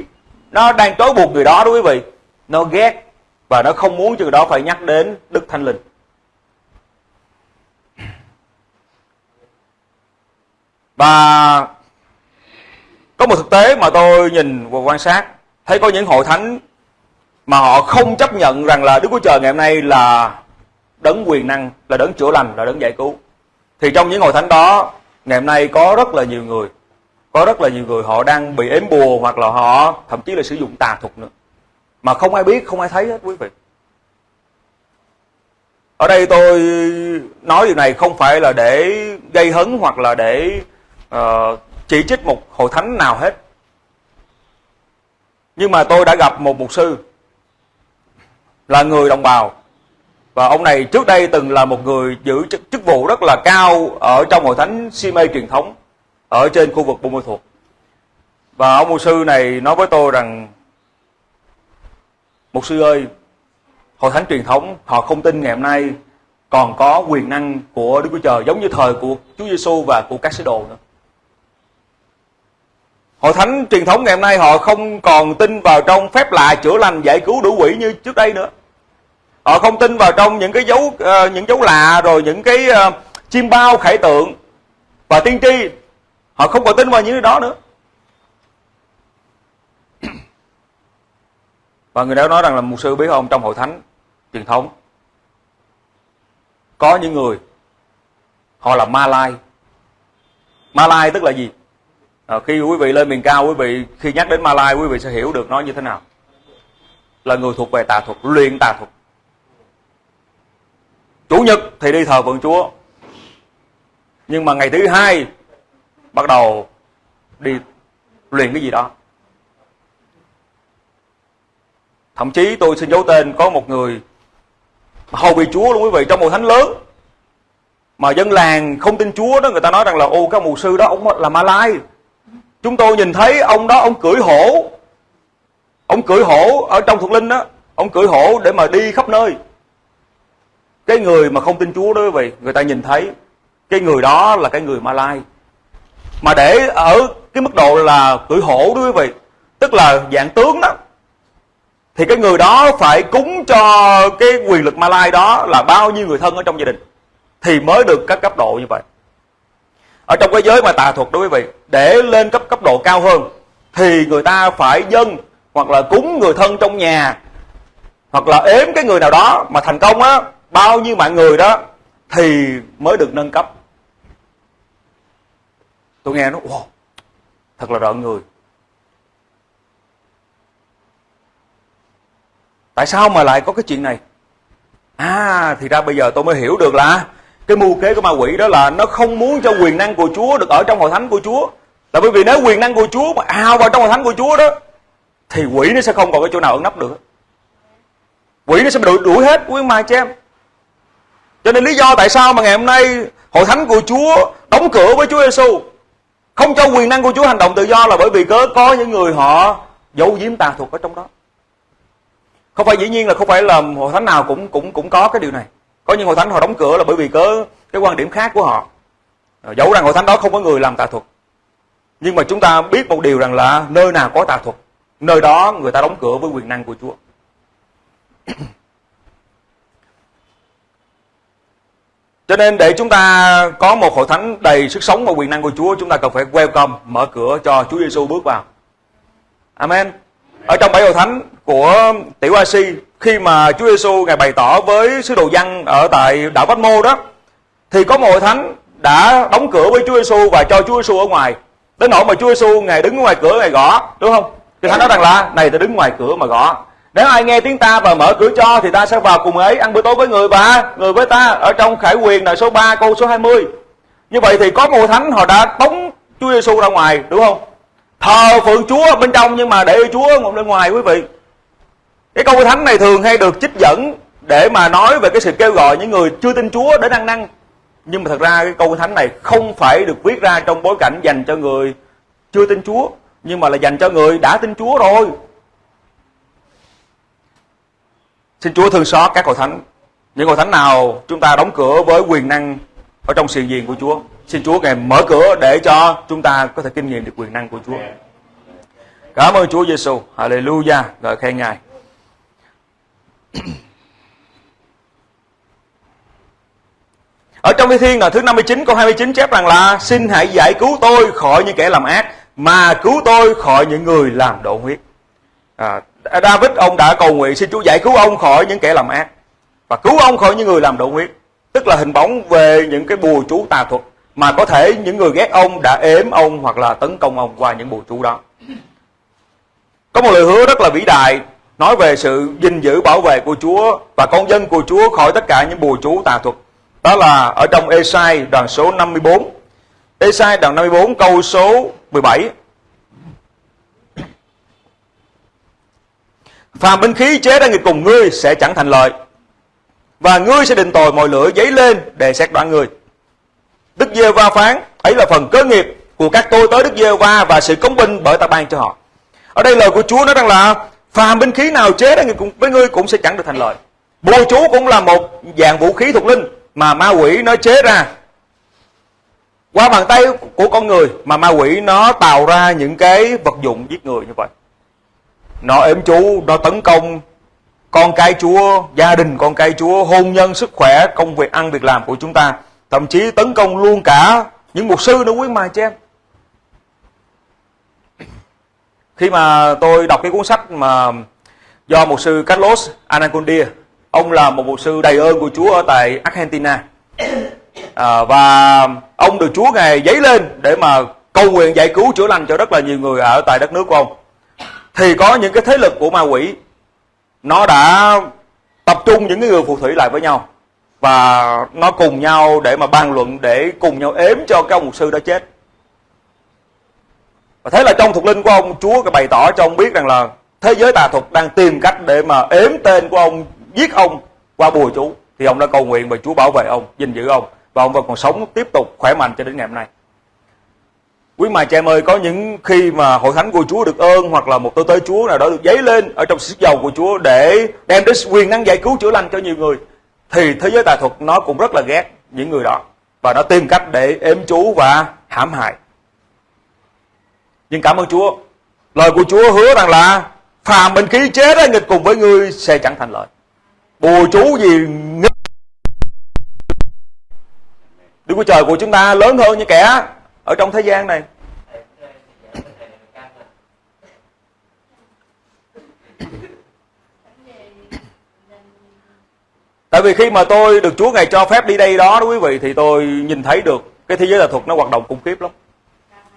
nó đang trói buộc người đó đó quý vị. Nó ghét và nó không muốn cho người đó phải nhắc đến Đức Thánh Linh. Và có một thực tế mà tôi nhìn và quan sát thấy có những hội thánh mà họ không chấp nhận rằng là Đức Chúa Trời ngày hôm nay là đấng quyền năng, là đấng chữa lành, là đấng giải cứu. Thì trong những hội thánh đó, ngày hôm nay có rất là nhiều người, có rất là nhiều người họ đang bị ếm bùa hoặc là họ thậm chí là sử dụng tà thuật nữa. Mà không ai biết, không ai thấy hết quý vị. Ở đây tôi nói điều này không phải là để gây hấn hoặc là để uh, chỉ trích một hội thánh nào hết nhưng mà tôi đã gặp một mục sư là người đồng bào và ông này trước đây từng là một người giữ chức, chức vụ rất là cao ở trong hội thánh si mê truyền thống ở trên khu vực Buôn Ma Thuột. Và ông mục sư này nói với tôi rằng Mục sư ơi, hội thánh truyền thống họ không tin ngày hôm nay còn có quyền năng của Đức Chúa Trời giống như thời của Chúa Giêsu và của các sứ đồ nữa. Hội thánh truyền thống ngày hôm nay họ không còn tin vào trong phép lạ chữa lành giải cứu đủ quỷ như trước đây nữa. Họ không tin vào trong những cái dấu uh, những dấu lạ rồi những cái ờ, uh, chim bao khải tượng và tiên tri. Họ không còn tin vào những cái đó nữa. Và người đó nói rằng là một sư biết không trong hội thánh truyền thống có những người họ là ma lai. Ma lai tức là gì? À, khi quý vị lên miền cao quý vị khi nhắc đến Malai quý vị sẽ hiểu được nó như thế nào. Là người thuộc về tà thuật luyện tà thuật. Chủ nhật thì đi thờ phượng chúa. Nhưng mà ngày thứ hai bắt đầu đi luyện cái gì đó. Thậm chí tôi xin giấu tên có một người hầu bị chúa luôn quý vị trong một thánh lớn. Mà dân làng không tin chúa đó người ta nói rằng là ô các mù sư đó ông là ma lai Chúng tôi nhìn thấy ông đó ông cưỡi hổ. Ông cưỡi hổ ở trong thuộc linh đó Ông cưỡi hổ để mà đi khắp nơi. Cái người mà không tin Chúa đó quý vị Người ta nhìn thấy Cái người đó là cái người Malai, Mà để ở cái mức độ là cưỡi hổ đó quý vị Tức là dạng tướng đó Thì cái người đó phải cúng cho cái quyền lực Malai đó Là bao nhiêu người thân ở trong gia đình Thì mới được các cấp độ như vậy ở trong cái giới mà tà thuật đó quý vị để lên cấp cấp độ cao hơn thì người ta phải dâng hoặc là cúng người thân trong nhà hoặc là ếm cái người nào đó mà thành công á bao nhiêu mạng người đó thì mới được nâng cấp. Tôi nghe nó wow, thật là rợn người. Tại sao mà lại có cái chuyện này? À thì ra bây giờ tôi mới hiểu được là cái mưu kế của ma quỷ đó là nó không muốn cho quyền năng của Chúa được ở trong hội thánh của Chúa. Là bởi vì nếu quyền năng của Chúa mà ao vào trong hội thánh của Chúa đó thì quỷ nó sẽ không còn cái chỗ nào ẩn nấp được. Quỷ nó sẽ bị đuổi, đuổi hết quý mai cho em. Cho nên lý do tại sao mà ngày hôm nay hội thánh của Chúa đóng cửa với Chúa Giêsu không cho quyền năng của Chúa hành động tự do là bởi vì cớ có những người họ giấu giếm tà thuật ở trong đó. Không phải dĩ nhiên là không phải là hội thánh nào cũng cũng cũng có cái điều này có những hội thánh họ đóng cửa là bởi vì cớ cái quan điểm khác của họ ờ, dẫu rằng hội thánh đó không có người làm tà thuật nhưng mà chúng ta biết một điều rằng là nơi nào có tà thuật nơi đó người ta đóng cửa với quyền năng của Chúa Cho nên để chúng ta có một hội thánh đầy sức sống và quyền năng của Chúa, chúng ta cần phải welcome, mở cửa cho Chúa Giêsu bước vào. Amen. Ở trong bảy hội thánh của Tiểu Asi, khi mà Chúa Giêsu ngài bày tỏ với sứ đồ dân ở tại đảo Vách Mô đó, thì có một hội thánh đã đóng cửa với Chúa Giêsu và cho Chúa Giêsu ở ngoài. Đến nỗi mà Chúa Giêsu ngài đứng ngoài cửa ngài gõ, đúng không? Thì thánh nói rằng là này ta đứng ngoài cửa mà gõ nếu ai nghe tiếng ta và mở cửa cho thì ta sẽ vào cùng ấy ăn bữa tối với người và người với ta ở trong khải quyền là số 3 câu số 20. Như vậy thì có một thánh họ đã tống Chúa Giêsu ra ngoài đúng không? Thờ phượng Chúa bên trong nhưng mà để Chúa ngồi bên ngoài quý vị. Cái câu thánh này thường hay được trích dẫn để mà nói về cái sự kêu gọi những người chưa tin Chúa đến ăn năn. Nhưng mà thật ra cái câu thánh này không phải được viết ra trong bối cảnh dành cho người chưa tin Chúa, nhưng mà là dành cho người đã tin Chúa rồi. Xin Chúa thương xót các hội thánh. Những hội thánh nào chúng ta đóng cửa với quyền năng ở trong sự diện của Chúa. Xin Chúa Ngài mở cửa để cho chúng ta có thể kinh nghiệm được quyền năng của Chúa. Cảm ơn Chúa Giêsu. Hallelujah. rồi khen Ngài. Ở trong Thi Thiên là thứ 59 câu 29 chép rằng là Xin hãy giải cứu tôi khỏi những kẻ làm ác Mà cứu tôi khỏi những người làm độ huyết à, David ông đã cầu nguyện xin Chúa giải cứu ông khỏi những kẻ làm ác và cứu ông khỏi những người làm độ huyết tức là hình bóng về những cái bùa chú tà thuật mà có thể những người ghét ông đã ếm ông hoặc là tấn công ông qua những bùa chú đó. Có một lời hứa rất là vĩ đại nói về sự gìn giữ bảo vệ của Chúa và con dân của Chúa khỏi tất cả những bùa chú tà thuật. Đó là ở trong Esai đoạn số 54 Esai đoạn 54 câu số 17 Phàm binh khí chế ra nghịch cùng ngươi sẽ chẳng thành lợi Và ngươi sẽ định tội mọi lửa giấy lên để xét đoán ngươi. Đức giê va phán, ấy là phần cơ nghiệp của các tôi tới Đức giê va và sự công bình bởi ta ban cho họ. Ở đây lời của Chúa nói rằng là Phàm binh khí nào chế ra nghịch với ngươi cũng sẽ chẳng được thành lợi Bùa chú cũng là một dạng vũ khí thuộc linh Mà ma quỷ nó chế ra. Qua bàn tay của con người mà ma quỷ nó tạo ra những cái vật dụng giết người như vậy. Nó ếm chú, nó tấn công con cái chúa, gia đình con cái chúa, hôn nhân, sức khỏe, công việc, ăn việc làm của chúng ta. Thậm chí tấn công luôn cả những mục sư nữa quý mà cho em khi mà tôi đọc cái cuốn sách mà do một sư Carlos Anacondia ông là một mục sư đầy ơn của Chúa ở tại Argentina. À, và ông được Chúa ngài giấy lên để mà cầu nguyện giải cứu chữa lành cho rất là nhiều người ở tại đất nước của ông. Thì có những cái thế lực của ma quỷ nó đã tập trung những người phù thủy lại với nhau. Và nó cùng nhau để mà bàn luận để cùng nhau ếm cho cái ông mục sư đó chết và thế là trong thuộc linh của ông Chúa bày tỏ cho ông biết rằng là thế giới tà thuật đang tìm cách để mà ếm tên của ông giết ông qua bùa chú. Thì ông đã cầu nguyện và Chúa bảo vệ ông gìn giữ ông. Và ông vẫn còn sống tiếp tục khỏe mạnh cho đến ngày hôm nay. Quý mà chị em ơi, có những khi mà hội thánh của Chúa được ơn hoặc là một tôi tới Chúa nào đó được giấy lên ở trong sức dầu của Chúa để đem đến quyền năng giải cứu chữa lành cho nhiều người thì thế giới tà thuật nó cũng rất là ghét những người đó. Và nó tìm cách để ếm chú và hãm hại. Nhưng cảm ơn Chúa, lời của Chúa hứa rằng là phàm bình khí chế đó nghịch cùng với ngươi sẽ chẳng thành lợi. Bùa chú gì nghịch. Đức Chúa Trời của chúng ta lớn hơn những kẻ ở trong thế gian này. Tại vì khi mà tôi được Chúa Ngài cho phép đi đây đó đó quý vị Thì tôi nhìn thấy được cái thế giới là thuật nó hoạt động khủng khiếp lắm.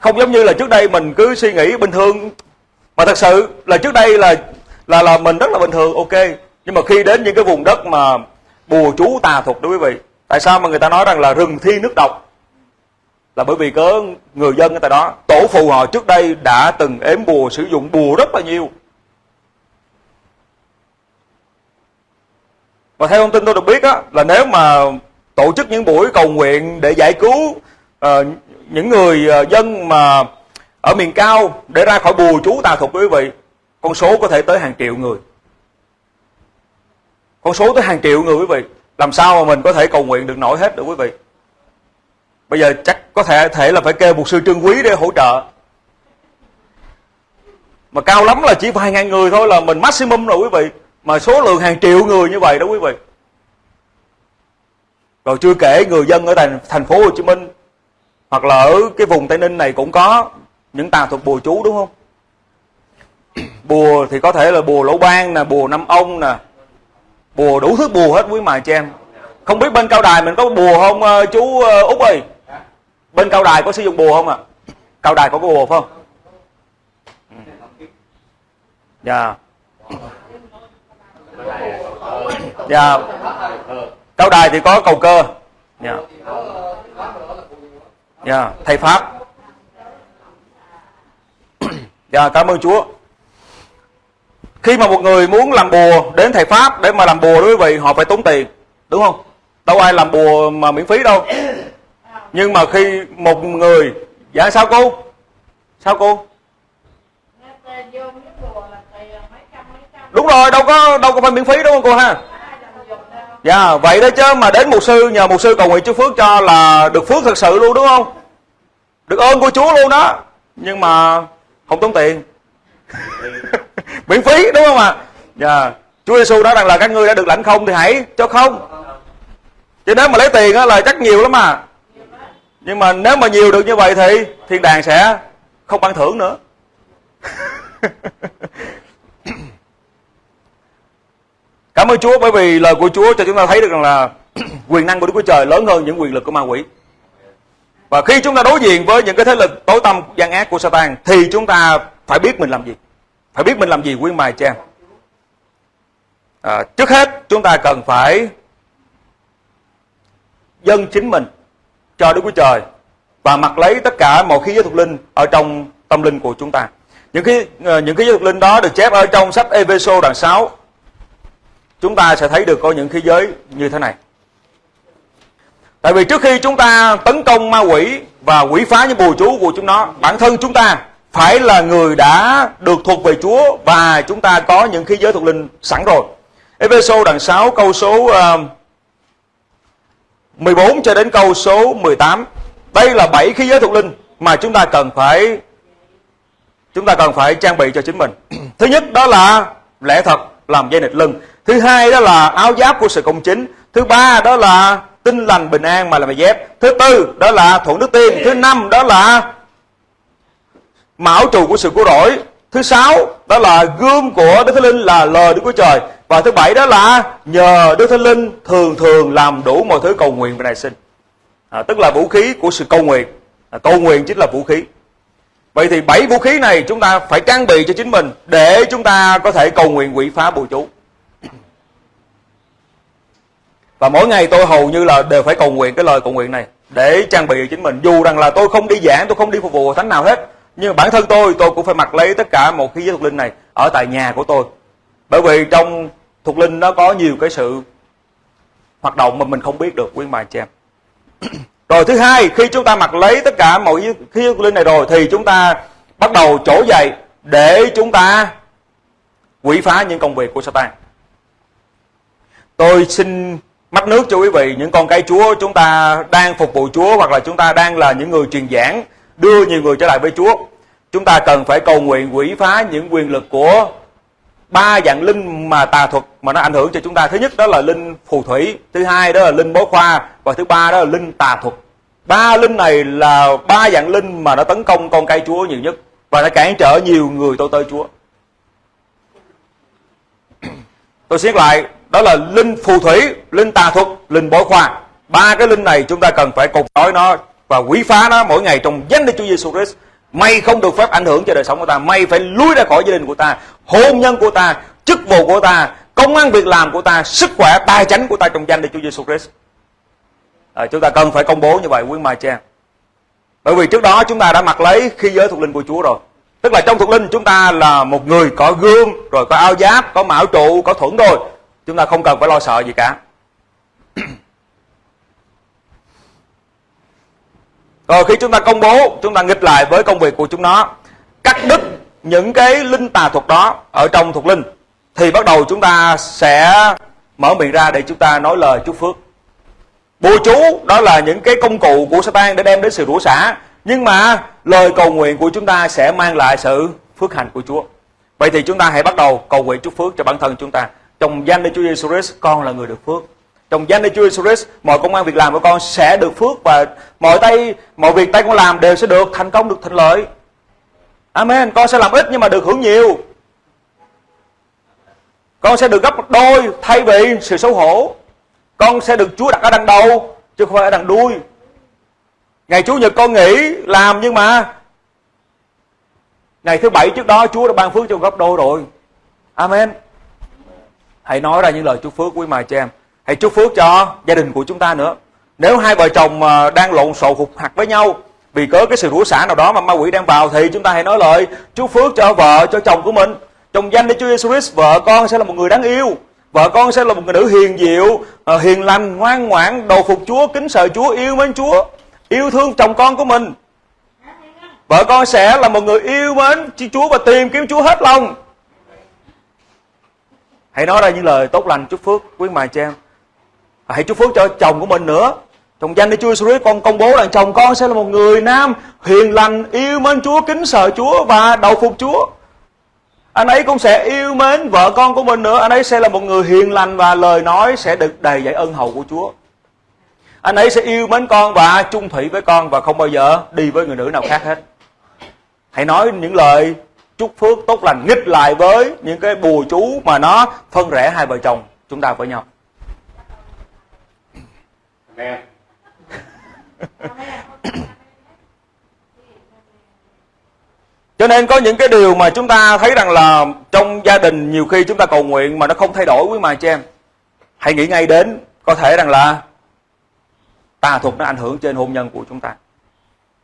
Không giống như là trước đây mình cứ suy nghĩ bình thường. Mà thật sự là trước đây là là là mình rất là bình thường ok. Nhưng mà khi đến những cái vùng đất mà bùa chú tà thuật đó quý vị tại sao mà người ta nói rằng là rừng thi nước độc? Là bởi vì có người dân ở tại đó tổ phụ họ trước đây đã từng ếm bùa sử dụng bùa rất là nhiều. Và theo thông tin tôi được biết á, là nếu mà tổ chức những buổi cầu nguyện để giải cứu uh, những người ờ, dân mà ở miền cao để ra khỏi bùa chú tà thuật quý vị, con số có thể tới hàng triệu người. Con số tới hàng triệu người quý vị. Làm sao mà mình có thể cầu nguyện được nổi hết được quý vị? Bây giờ chắc có thể thể là phải kêu một sư trương quý để hỗ trợ. Mà cao lắm là chỉ vài ngàn người thôi là mình maximum rồi quý vị. Mà số lượng hàng triệu người như vậy đó quý vị. Rồi chưa kể người dân ở thành thành phố Hồ Chí Minh hoặc là ở cái vùng Tây Ninh này cũng có những tà thuật bùa chú, đúng không? Bùa thì có thể là bùa lỗ ban nè, bùa năm ông nè. Bùa đủ thứ bùa hết quý mài cho em. Không biết bên cao đài mình có bùa không ờ, chú ờ, út ơi? Bên cao đài có sử dụng bùa không ạ? À? cao đài có bùa phải không? Ừ. Dạ. Dạ. Cao đài thì có cầu cơ. Dạ dạ thầy pháp. Dạ cảm ơn chúa. Khi mà một người muốn làm bùa đến thầy pháp để mà làm bùa đối với vị họ phải tốn tiền đúng không? Đâu ai làm bùa mà miễn phí đâu. Nhưng mà khi một người dạ sao cô? Sao cô? Đúng rồi đâu có đâu có phải miễn phí đúng không cô ha dạ vậy đó chứ, mà đến mục sư, nhờ mục sư cầu nguyện chúc phước cho là được phước thật sự luôn, đúng không? Được ơn của chúa luôn đó. Nhưng mà không tốn tiền. Miễn phí, đúng không ạ? À? dạ chúa giêsu nói rằng là các ngươi đã được lãnh không thì hãy cho không. Chứ nếu mà lấy tiền á là chắc nhiều lắm mà nhưng mà nếu mà nhiều được như vậy thì thiên đàng sẽ không ban thưởng nữa. Cảm ơn Chúa bởi vì lời của Chúa cho chúng ta thấy được rằng là quyền năng của Đức Chúa Trời lớn hơn những quyền lực của ma quỷ. Và khi chúng ta đối diện với những cái thế lực tối tâm gian ác của Satan thì chúng ta phải biết mình làm gì. Phải biết mình làm gì quý mài cha. À, trước hết chúng ta cần phải dâng chính mình cho Đức Chúa Trời và mặc lấy tất cả mọi khí giới thuộc linh ở trong tâm linh của chúng ta. Những cái ờ, những cái giới thuộc linh đó được chép ở trong sách Ephesos đoạn 6 chúng ta sẽ thấy được có những khí giới như thế này. Tại vì trước khi chúng ta tấn công ma quỷ và quỷ phá những bùa chú của chúng nó, bản thân chúng ta phải là người đã được thuộc về Chúa và chúng ta có những khí giới thuộc linh sẵn rồi. Ephesos đoạn 6 câu số um, 14 cho đến câu số 18. Đây là bảy khí giới thuộc linh mà chúng ta cần phải chúng ta cần phải trang bị cho chính mình. Thứ nhất đó là lẽ thật làm dây nịt lưng thứ hai đó là áo giáp của sự công chính. Thứ ba đó là tinh lành bình an mà là mày dép. Thứ tư đó là thuận đức tiên. Thứ năm đó là mão trù của sự cứu rỗi. Thứ sáu đó là gươm của đức thánh linh là lời đức chúa trời. Và thứ bảy đó là nhờ đức thánh linh thường thường làm đủ mọi thứ cầu nguyện và nài sinh à, tức là vũ khí của sự cầu nguyện. À, cầu nguyện chính là vũ khí. Vậy thì bảy vũ khí này chúng ta phải trang bị cho chính mình để chúng ta có thể cầu nguyện quỷ phá bùa chú và mỗi ngày tôi hầu như là đều phải cầu nguyện cái lời cầu nguyện này để trang bị chính mình. Dù rằng là tôi không đi giảng, tôi không đi phục vụ thánh nào hết, nhưng bản thân tôi tôi cũng phải mặc lấy tất cả một khí giới thuộc linh này ở tại nhà của tôi. Bởi vì trong thuộc linh nó có nhiều cái sự hoạt động mà mình không biết được, quý bài chị em. Rồi thứ hai, khi chúng ta mặc lấy tất cả mọi khí giới thuộc linh này rồi thì chúng ta bắt đầu trổ dậy để chúng ta quỷ phá những công việc của Satan. Tôi xin mắt nước cho quý vị, những con cái Chúa chúng ta đang phục vụ Chúa hoặc là chúng ta đang là những người truyền giảng, đưa nhiều người trở lại với Chúa. Chúng ta cần phải cầu nguyện quỷ phá những quyền lực của ba dạng linh mà tà thuật mà nó ảnh hưởng cho chúng ta. Thứ nhất đó là linh phù thủy, thứ hai đó là linh bói khoa, và thứ ba đó là linh tà thuật. Ba linh này là ba dạng linh mà nó tấn công con cái Chúa nhiều nhất và nó cản trở nhiều người tôi tới Chúa. Tôi xét lại đó là linh phù thủy linh tà thuật linh bói khoa. Ba cái linh này chúng ta cần phải cột trói nó và quỷ phá nó mỗi ngày trong danh Đức Chúa Giêsu Christ. Mày không được phép ảnh hưởng cho đời sống của ta mày phải lui ra khỏi gia đình của ta hôn nhân của ta chức vụ của ta công ăn việc làm của ta sức khỏe tài chánh của ta trong danh Đức Chúa Giêsu Christ. À, chúng ta cần phải công bố như vậy quý mai cha bởi vì trước đó chúng ta đã mặc lấy khi giới thuộc linh của Chúa rồi. Tức là trong thuộc linh chúng ta là một người có gương rồi có áo giáp có mão trụ có thuẫn rồi chúng ta không cần phải lo sợ gì cả. Rồi khi chúng ta công bố chúng ta nghịch lại với công việc của chúng nó cắt đứt những cái linh tà thuật đó ở trong thuộc linh thì bắt đầu chúng ta sẽ mở miệng ra để chúng ta nói lời chúc phước. Bùa chú đó là những cái công cụ của Satan để đem đến sự rủa xả nhưng mà lời cầu nguyện của chúng ta sẽ mang lại sự phước hạnh của Chúa. Vậy thì chúng ta hãy bắt đầu cầu nguyện chúc phước cho bản thân chúng ta trong danh Đức Chúa Giêsu Christ, con là người được phước. Trong danh Đức Chúa Giêsu Christ, mọi công ăn việc làm của con sẽ được phước và mọi tay, mọi việc tay con làm đều sẽ được thành công, được thành lợi. Amen. Con sẽ làm ít nhưng mà được hưởng nhiều. Con sẽ được gấp đôi thay vì sự xấu hổ. Con sẽ được Chúa đặt ở đằng đầu, chứ không phải ở đằng đuôi. Ngày Chủ nhật con nghỉ làm nhưng mà ngày thứ bảy trước đó Chúa đã ban phước cho gấp đôi rồi. Amen hãy nói ra những lời chúc phước quý mài cho em. Hãy chúc phước cho gia đình của chúng ta nữa. Nếu hai vợ chồng ờ, đang lộn xộn hụt hặc với nhau vì có cái sự rủa xả nào đó mà ma quỷ đang vào thì chúng ta hãy nói lời chúc phước cho vợ, cho chồng của mình. Trong danh Đức Chúa Giêsu Christ, vợ con sẽ là một người đáng yêu. Vợ con sẽ là một người nữ hiền diệu ờ, hiền lành, ngoan ngoãn đầu phục Chúa, kính sợ Chúa, yêu mến Chúa, yêu thương chồng con của mình. Vợ con sẽ là một người yêu mến Chúa và tìm kiếm Chúa hết lòng hãy nói ra những lời tốt lành chúc phước, quý mài cha à, hãy chúc phước cho chồng của mình nữa. Trong danh Đức Chúa Jesus con công bố rằng chồng con sẽ là một người nam hiền lành, yêu mến Chúa, kính sợ Chúa và đầu phục Chúa. Anh ấy cũng sẽ yêu mến vợ con của mình nữa. Anh ấy sẽ là một người hiền lành và lời nói sẽ được đầy dạy ân hậu của Chúa. Anh ấy sẽ yêu mến con và chung thủy với con và không bao giờ đi với người nữ nào khác hết. Hãy nói những lời chúc phước tốt lành nghịch lại với những cái bùa chú mà nó phân rẽ hai vợ chồng chúng ta với nhau Amen. Cho nên có những cái điều mà chúng ta thấy rằng là trong gia đình nhiều khi chúng ta cầu nguyện mà nó không thay đổi quý mà chị em. Hãy nghĩ ngay đến có thể rằng là tà thuật nó ảnh hưởng trên hôn nhân của chúng ta.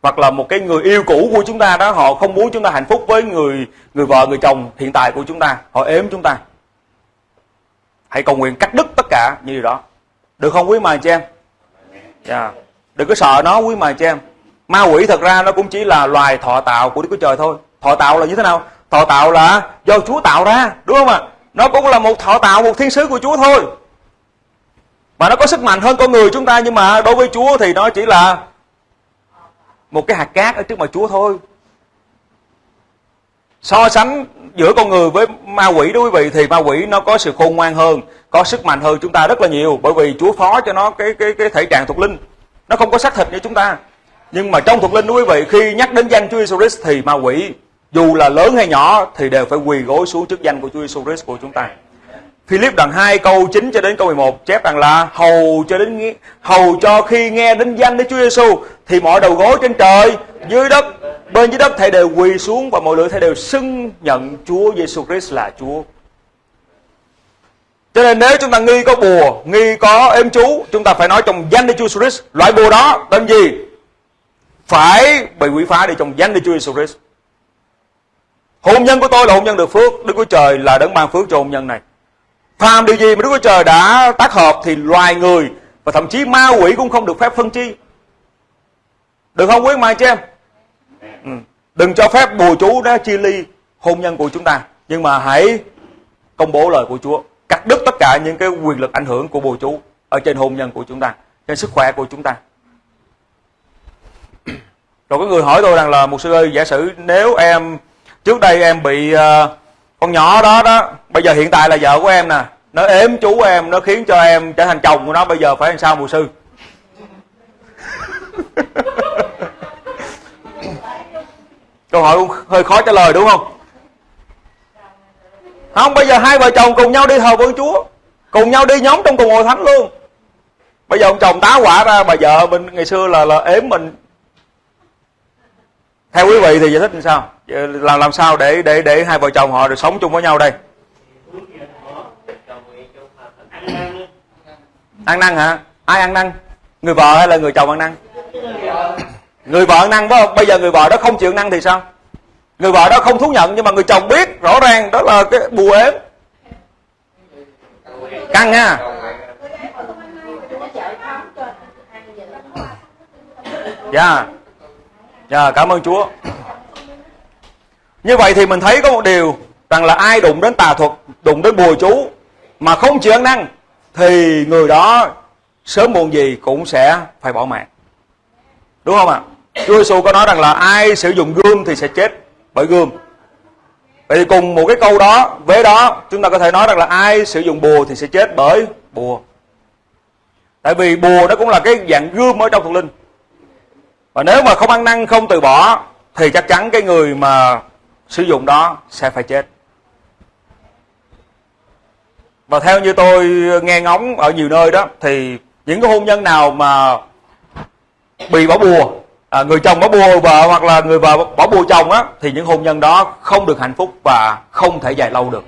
Hoặc là một cái người yêu cũ của chúng ta đó họ không muốn chúng ta hạnh phúc với người người vợ người chồng hiện tại của chúng ta, họ ếm chúng ta. Hãy cầu nguyện cắt đứt tất cả như điều đó. Được không quý mà chị em? Yeah. Đừng có sợ nó quý mà chị em ma quỷ thật ra nó cũng chỉ là loài thọ tạo của Đức Chúa Trời thôi thọ tạo là như thế nào thọ tạo là do Chúa tạo ra đúng không ạ nó cũng là một thọ tạo một thiên sứ của Chúa thôi mà nó có sức mạnh hơn con người chúng ta nhưng mà đối với Chúa thì nó chỉ là một cái hạt cát ở trước mặt Chúa thôi. So sánh giữa con người với ma quỷ đó quý vị, thì ma quỷ nó có sự khôn ngoan hơn, có sức mạnh hơn chúng ta rất là nhiều, bởi vì Chúa phó cho nó cái cái cái thể trạng thuộc linh. Nó không có xác thịt như chúng ta. Nhưng mà trong thuộc linh quý vị, khi nhắc đến danh Chúa Jesus Christ thì ma quỷ dù là lớn hay nhỏ thì đều phải quỳ gối xuống trước danh của Chúa Jesus Christ của chúng ta. Philip đoạn 2 câu 9 cho đến câu 11 chép rằng là hầu cho đến hầu cho khi nghe đến danh Đức Chúa Giêsu thì mọi đầu gối trên trời, dưới đất, bên dưới đất thầy đều quỳ xuống và mọi lưỡi thầy đều xưng nhận Chúa Giêsu Christ là Chúa. Cho nên nếu chúng ta nghi có bùa, nghi có êm chú, chúng ta phải nói trong danh Đức Chúa Jesus Christ, loại bùa đó tên gì? phải bị quỷ phá đi trong danh Đức Chúa Jesus Christ. Hôn nhân của tôi là hôn nhân được phước, Đức Chúa Trời là đấng ban phước cho hôn nhân này. Phàm điều gì mà Đức Chúa Trời đã tác hợp thì loài người và thậm chí ma quỷ cũng không được phép phân chi. Được không quý mai chị em? Ừ. Đừng cho phép bùa chú đó chia ly hôn nhân của chúng ta. Nhưng mà hãy công bố lời của Chúa. Cắt đứt tất cả những cái quyền lực ảnh hưởng của bùa chú ở trên hôn nhân của chúng ta, trên sức khỏe của chúng ta rồi có người hỏi tôi rằng là một sư ơi giả sử nếu em trước đây em bị uh, con nhỏ đó đó, bây giờ hiện tại là vợ của em nè. Nó ếm chú em, nó khiến cho em trở thành chồng của nó, bây giờ phải làm sao mùa sư? Câu hỏi cũng hơi khó trả lời đúng không? Không, bây giờ hai vợ chồng cùng nhau đi thờ vương chúa, cùng nhau đi nhóm trong cùng hội thánh luôn. Bây giờ ông chồng tá quả ra, bà vợ mình ngày xưa là là ếm mình theo quý vị thì giải thích như sao? Ờ, làm làm sao để để để hai vợ chồng họ được sống chung với nhau đây? Ăn năn hả? Ai ăn năn? Người vợ hay là người chồng ăn năn? Người vợ ăn năn phải không bây giờ người vợ đó không chịu ăn năn thì sao? Người vợ đó không thú nhận nhưng mà người chồng biết rõ ràng đó là cái bùa ếm. Căng ha. Dạ. yeah dạ yeah, cảm ơn chúa. Như vậy thì mình thấy có một điều rằng là ai đụng đến tà thuật đụng đến bùa chú mà không chịu ăn năn thì người đó sớm muộn gì cũng sẽ phải bỏ mạng. Đúng không ạ? Chúa Giêsu có nói rằng là ai sử dụng gươm thì sẽ chết bởi gươm. Vậy thì cùng một cái câu đó với đó chúng ta có thể nói rằng là ai sử dụng bùa thì sẽ chết bởi bùa. Tại vì bùa nó cũng là cái dạng gươm ở trong thuộc linh và nếu mà không ăn năn không từ bỏ thì chắc chắn cái người mà sử dụng đó sẽ phải chết. Và theo như tôi nghe ngóng ở nhiều nơi đó thì những cái hôn nhân nào mà bị bỏ bùa à, người chồng bỏ bùa vợ hoặc là người vợ bỏ bùa chồng á thì những hôn nhân đó không được hạnh phúc và không thể dài lâu được.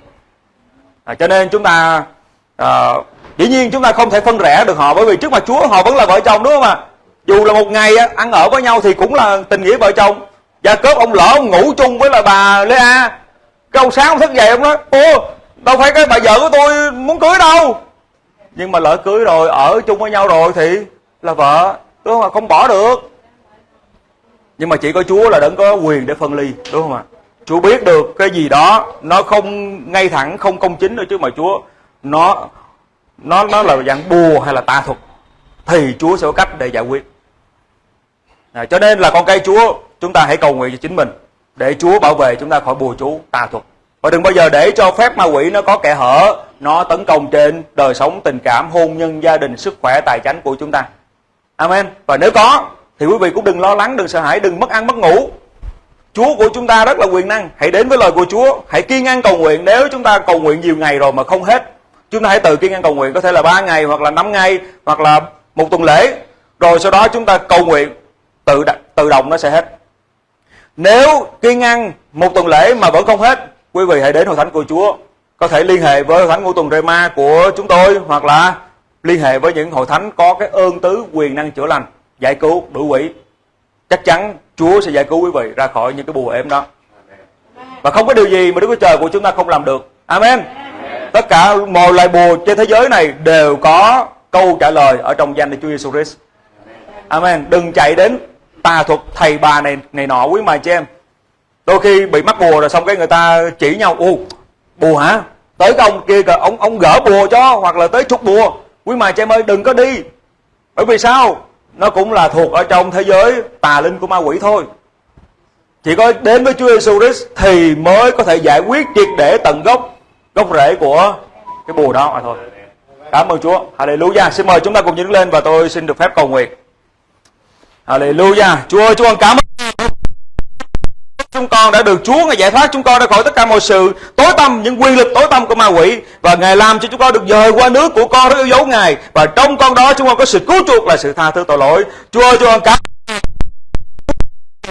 À, cho nên chúng ta à, dĩ nhiên chúng ta không thể phân rẽ được họ bởi vì trước mặt Chúa họ vẫn là vợ chồng đúng không ạ? Dù là một ngày á, ăn ở với nhau thì cũng là tình nghĩa vợ chồng. Và cớp ông lỡ ông ngủ chung với là bà lê a. Cái ông sáng ông thức dậy ông nói ô đâu phải cái bà vợ của tôi muốn cưới đâu. Nhưng mà lỡ cưới rồi ở chung với nhau rồi thì là vợ đúng không ạ? Không bỏ được. Nhưng mà chỉ có chúa là đấng có quyền để phân ly đúng không ạ? Chúa biết được cái gì đó nó không ngay thẳng không công chính nữa chứ mà chúa nó nó nó là dạng bùa hay là tà thuật thì chúa sẽ có cách để giải quyết à, cho nên là con cây chúa chúng ta hãy cầu nguyện cho chính mình để chúa bảo vệ chúng ta khỏi bùa chú tà thuật. Và đừng bao giờ để cho phép ma quỷ nó có kẻ hở nó tấn công trên đời sống tình cảm hôn nhân gia đình sức khỏe tài chánh của chúng ta. Amen. Và nếu có thì quý vị cũng đừng lo lắng đừng sợ hãi đừng mất ăn mất ngủ. Chúa của chúng ta rất là quyền năng. Hãy đến với lời của Chúa hãy kiên ăn cầu nguyện. Nếu chúng ta cầu nguyện nhiều ngày rồi mà không hết chúng ta hãy tự kiên ăn cầu nguyện có thể là ba ngày hoặc là 5 ngày hoặc là một tuần lễ. Rồi sau đó chúng ta cầu nguyện tự tự động nó sẽ hết. Nếu kiên ăn một tuần lễ mà vẫn không hết, quý vị hãy đến hội thánh của Chúa. Có thể liên hệ với hội thánh ngũ tuần Rema của chúng tôi, hoặc là liên hệ với những hội thánh có cái ơn tứ quyền năng chữa lành, giải cứu đuổi quỷ chắc chắn Chúa sẽ giải cứu quý vị ra khỏi những cái bùa êm đó. Và không có điều gì mà Đức Chúa Trời của chúng ta không làm được. Amen. Tất cả mọi loại bùa trên thế giới này đều có câu trả lời ở trong danh của Chúa Jesus Christ. Amen. Đừng chạy đến tà thuật thầy bà này này nọ quý mài chị em. Đôi khi bị mắc bùa rồi xong cái người ta chỉ nhau ô bùa hả? Tới cái ông kia kìa, ông ông gỡ bùa cho, hoặc là tới trục bùa. Quý mài chị em ơi, đừng có đi. Bởi vì sao? Nó cũng là thuộc ở trong thế giới tà linh của ma quỷ thôi. Chỉ có đến với Chúa Giêsu Christ thì mới có thể giải quyết triệt để tận gốc gốc rễ của cái bùa đó mà thôi. Cảm ơn Chúa. Hallelujah. Xin mời chúng ta cùng đứng lên và tôi xin được phép cầu nguyện. Hallelujah. Chúa ơi, Chúa con cảm ơn chúng con đã được Chúa ngài giải thoát, chúng con ra khỏi tất cả mọi sự. Tối tâm những quyền lực tối tâm của ma quỷ. Và ngài làm cho chúng con được dời qua nước của con rất yêu dấu ngài. Và trong con đó, chúng con có sự cứu chuộc là sự tha thứ tội lỗi. Chúa ơi, Chúa con cảm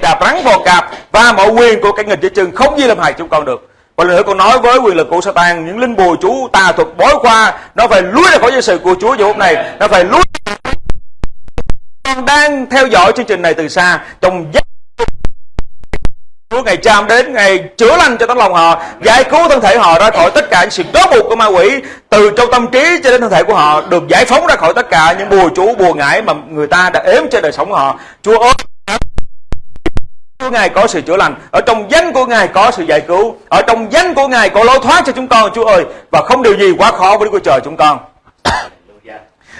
đạp rắn vào cạp và mọi quyền của cái nghịch dưới chân không gì làm hại chúng con được. Và lần nữa con nói với quyền lực của Satan, những linh bùa chú tà thuật bói khoa, nó phải lùi ra khỏi sự của Chúa giờ hôm này nó phải lùi con đang theo dõi chương trình này từ xa. Trong giấc Chúa ngày chạm đến ngày chữa lành cho tấm lòng họ giải cứu thân thể họ ra khỏi tất cả những sự trói buộc của ma quỷ. Từ trong tâm trí cho đến thân thể của họ được giải phóng ra khỏi tất cả những bùa chú bùa ngải mà người ta đã ếm trên đời sống của họ. Chúa ơi Chúa Ngài có sự chữa lành. Ở trong danh của Ngài có sự giải cứu. Ở trong danh của Ngài có lối thoát cho chúng con Chúa ơi. Và không điều gì quá khó với Đức Chúa Trời chúng con.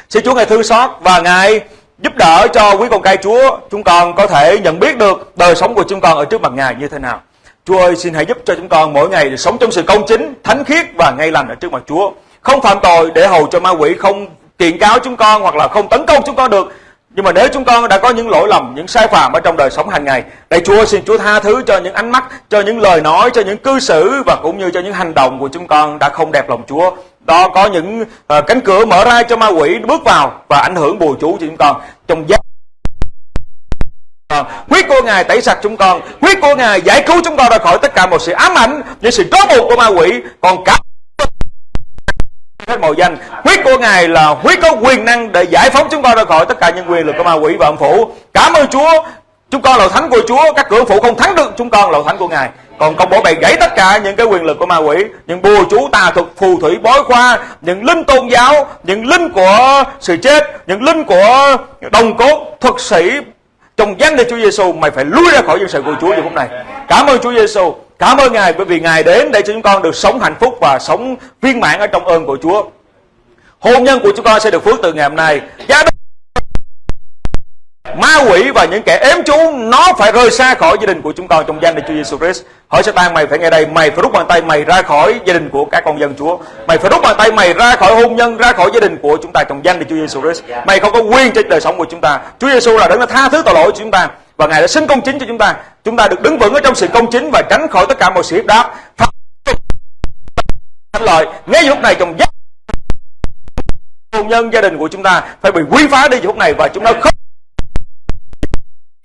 Xin Chúa Ngài thương xót Và Ngài giúp đỡ cho quý con cái Chúa chúng con có thể nhận biết được đời sống của chúng con ở trước mặt Ngài như thế nào. Chúa ơi xin hãy giúp cho chúng con mỗi ngày sống trong sự công chính, thánh khiết và ngay lành ở trước mặt Chúa. Không phạm tội để hầu cho ma quỷ không kiện cáo chúng con hoặc là không tấn công chúng con được. Nhưng mà nếu chúng con đã có những lỗi lầm, những sai phạm ở trong đời sống hàng ngày, đây Chúa xin Chúa tha thứ cho những ánh mắt, cho những lời nói, cho những cư xử và cũng như cho những hành động của chúng con đã không đẹp lòng Chúa đó có những uh, cánh cửa mở ra cho ma quỷ bước vào và ảnh hưởng bùa chú cho chúng con. Trong giác ờ, huyết của ngài tẩy sạch chúng con. Huyết của ngài giải cứu chúng con ra khỏi tất cả một sự ám ảnh những sự trói buộc của ma quỷ. Còn cả hết mọi danh. Huyết của ngài là huyết có quyền năng để giải phóng chúng con ra khỏi tất cả những quyền lực của ma quỷ và âm phủ. Cảm ơn chúa. Chúng con là thánh của chúa. Các cửa phủ không thắng được chúng con là thánh của ngài còn công bố bày gãy tất cả những cái quyền lực của ma quỷ, những bùa chú tà thuật, phù thủy, bói khoa, những linh tôn giáo, những linh của sự chết, những linh của đồng cốt, thuật sĩ trong danh để Chúa Giêsu mày phải lui ra khỏi dân sự của Chúa trong hôm nay. Cảm ơn Chúa Giêsu cảm ơn Ngài, bởi vì Ngài đến để cho chúng con được sống hạnh phúc và sống viên mãn ở trong ơn của Chúa. Hôn nhân của chúng con sẽ được phước từ ngày hôm nay. Gia đình ma quỷ và những kẻ ếm chú nó phải rời xa khỏi gia đình của chúng con trong danh de Chúa Giêsu Christ. Hỏi Satan mày phải nghe đây, mày phải rút bàn tay mày ra khỏi gia đình của các con dân Chúa. Mày phải rút bàn tay mày ra khỏi hôn nhân, ra khỏi gia đình của chúng ta trong danh de Chúa Giêsu Christ. Mày không có quyền trên đời sống của chúng ta. Chúa Giêsu là đấng đã tha thứ tội lỗi của chúng ta và Ngài đã sinh công chính cho chúng ta. Chúng ta được đứng vững ở trong sự công chính và tránh khỏi tất cả mọi sự hiếp đáp. Thánh lợi, ngay lúc này trong danh hôn nhân gia đình của chúng ta phải bị quy phá đi lúc này và chúng ta không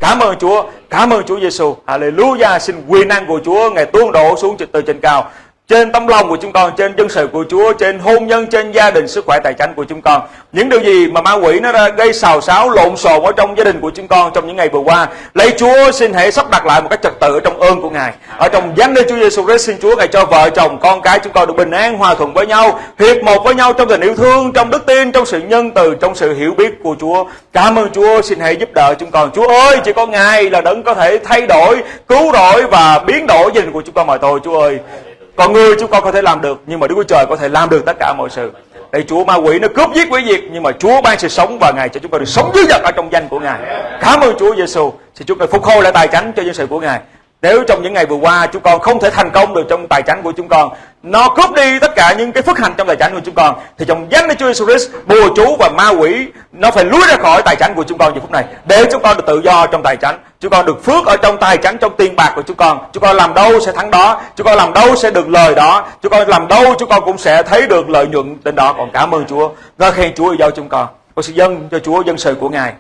Cảm ơn Chúa, cảm ơn Chúa Giêsu. Hallelujah, xin quyền năng của Chúa ngày tuôn đổ xuống từ trên cao trên tấm lòng của chúng con, trên dân sự của Chúa, trên hôn nhân, trên gia đình, sức khỏe tài chánh của chúng con. Những điều gì mà ma quỷ nó đã gây xào xáo, lộn xộn ở trong gia đình của chúng con trong những ngày vừa qua. Lạy Chúa xin hãy sắp đặt lại một cách trật tự ở trong ơn của Ngài. Ở trong danh Đức Chúa Giêsu Christ xin Chúa Ngài cho vợ chồng, con cái chúng con được bình an, hòa thuận với nhau, hiệp một với nhau trong tình yêu thương, trong đức tin, trong sự nhân từ, trong sự hiểu biết của Chúa. Cảm ơn Chúa, xin hãy giúp đỡ chúng con. Chúa ơi, chỉ có Ngài là đấng có thể thay đổi, cứu rỗi và biến đổi gia đình của chúng con mà thôi Chúa ơi. Còn người chúng con có thể làm được, Nhưng mà Đức Chúa Trời có thể làm được tất cả mọi sự. Đây Chúa ma quỷ nó cướp giết quỷ diệt, Nhưng mà Chúa ban sự sống và Ngài cho chúng con được sống dưới dật ở trong danh của Ngài. Cảm ơn Chúa Giêsu Xin chúng con phục hồi lại tài chánh cho dân sự của Ngài nếu trong những ngày vừa qua chúng con không thể thành công được trong tài chánh của chúng con, Nó cướp đi tất cả những cái phước hạnh trong tài chánh của chúng con, Thì trong danh Đức Chúa Jesus Christ, Bùa chú và ma quỷ, Nó phải lúi ra khỏi tài chánh của chúng con giờ phút này. Để chúng con được tự do trong tài chánh, Chúng con được phước ở trong tài chánh, trong tiền bạc của chúng con Chúng con làm đâu sẽ thắng đó, Chúng con làm đâu sẽ được lời đó, Chúng con làm đâu chúng con cũng sẽ thấy được lợi nhuận đến đó. Còn cảm ơn Chúa Ngơ khen Chúa giao chúng con. Con sự dân cho Chúa dân sự của Ngài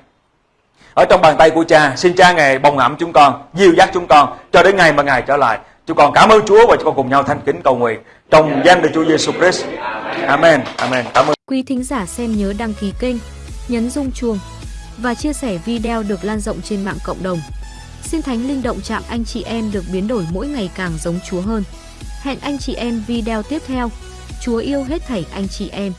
ở trong bàn tay của cha, xin cha ngài bồng ẩm chúng con, dìu dắt chúng con, cho đến ngày mà ngài trở lại. Chúng con cảm ơn Chúa và chúng con cùng nhau thanh kính cầu nguyện. Trong danh Đức Chúa Giêsu Christ. Amen Amen. Cảm ơn. Quý thính giả xem nhớ đăng ký kênh, nhấn rung chuông và chia sẻ video được lan rộng trên mạng cộng đồng. Xin thánh linh động chạm anh chị em được biến đổi mỗi ngày càng giống Chúa hơn. Hẹn anh chị em video tiếp theo. Chúa yêu hết thảy anh chị em.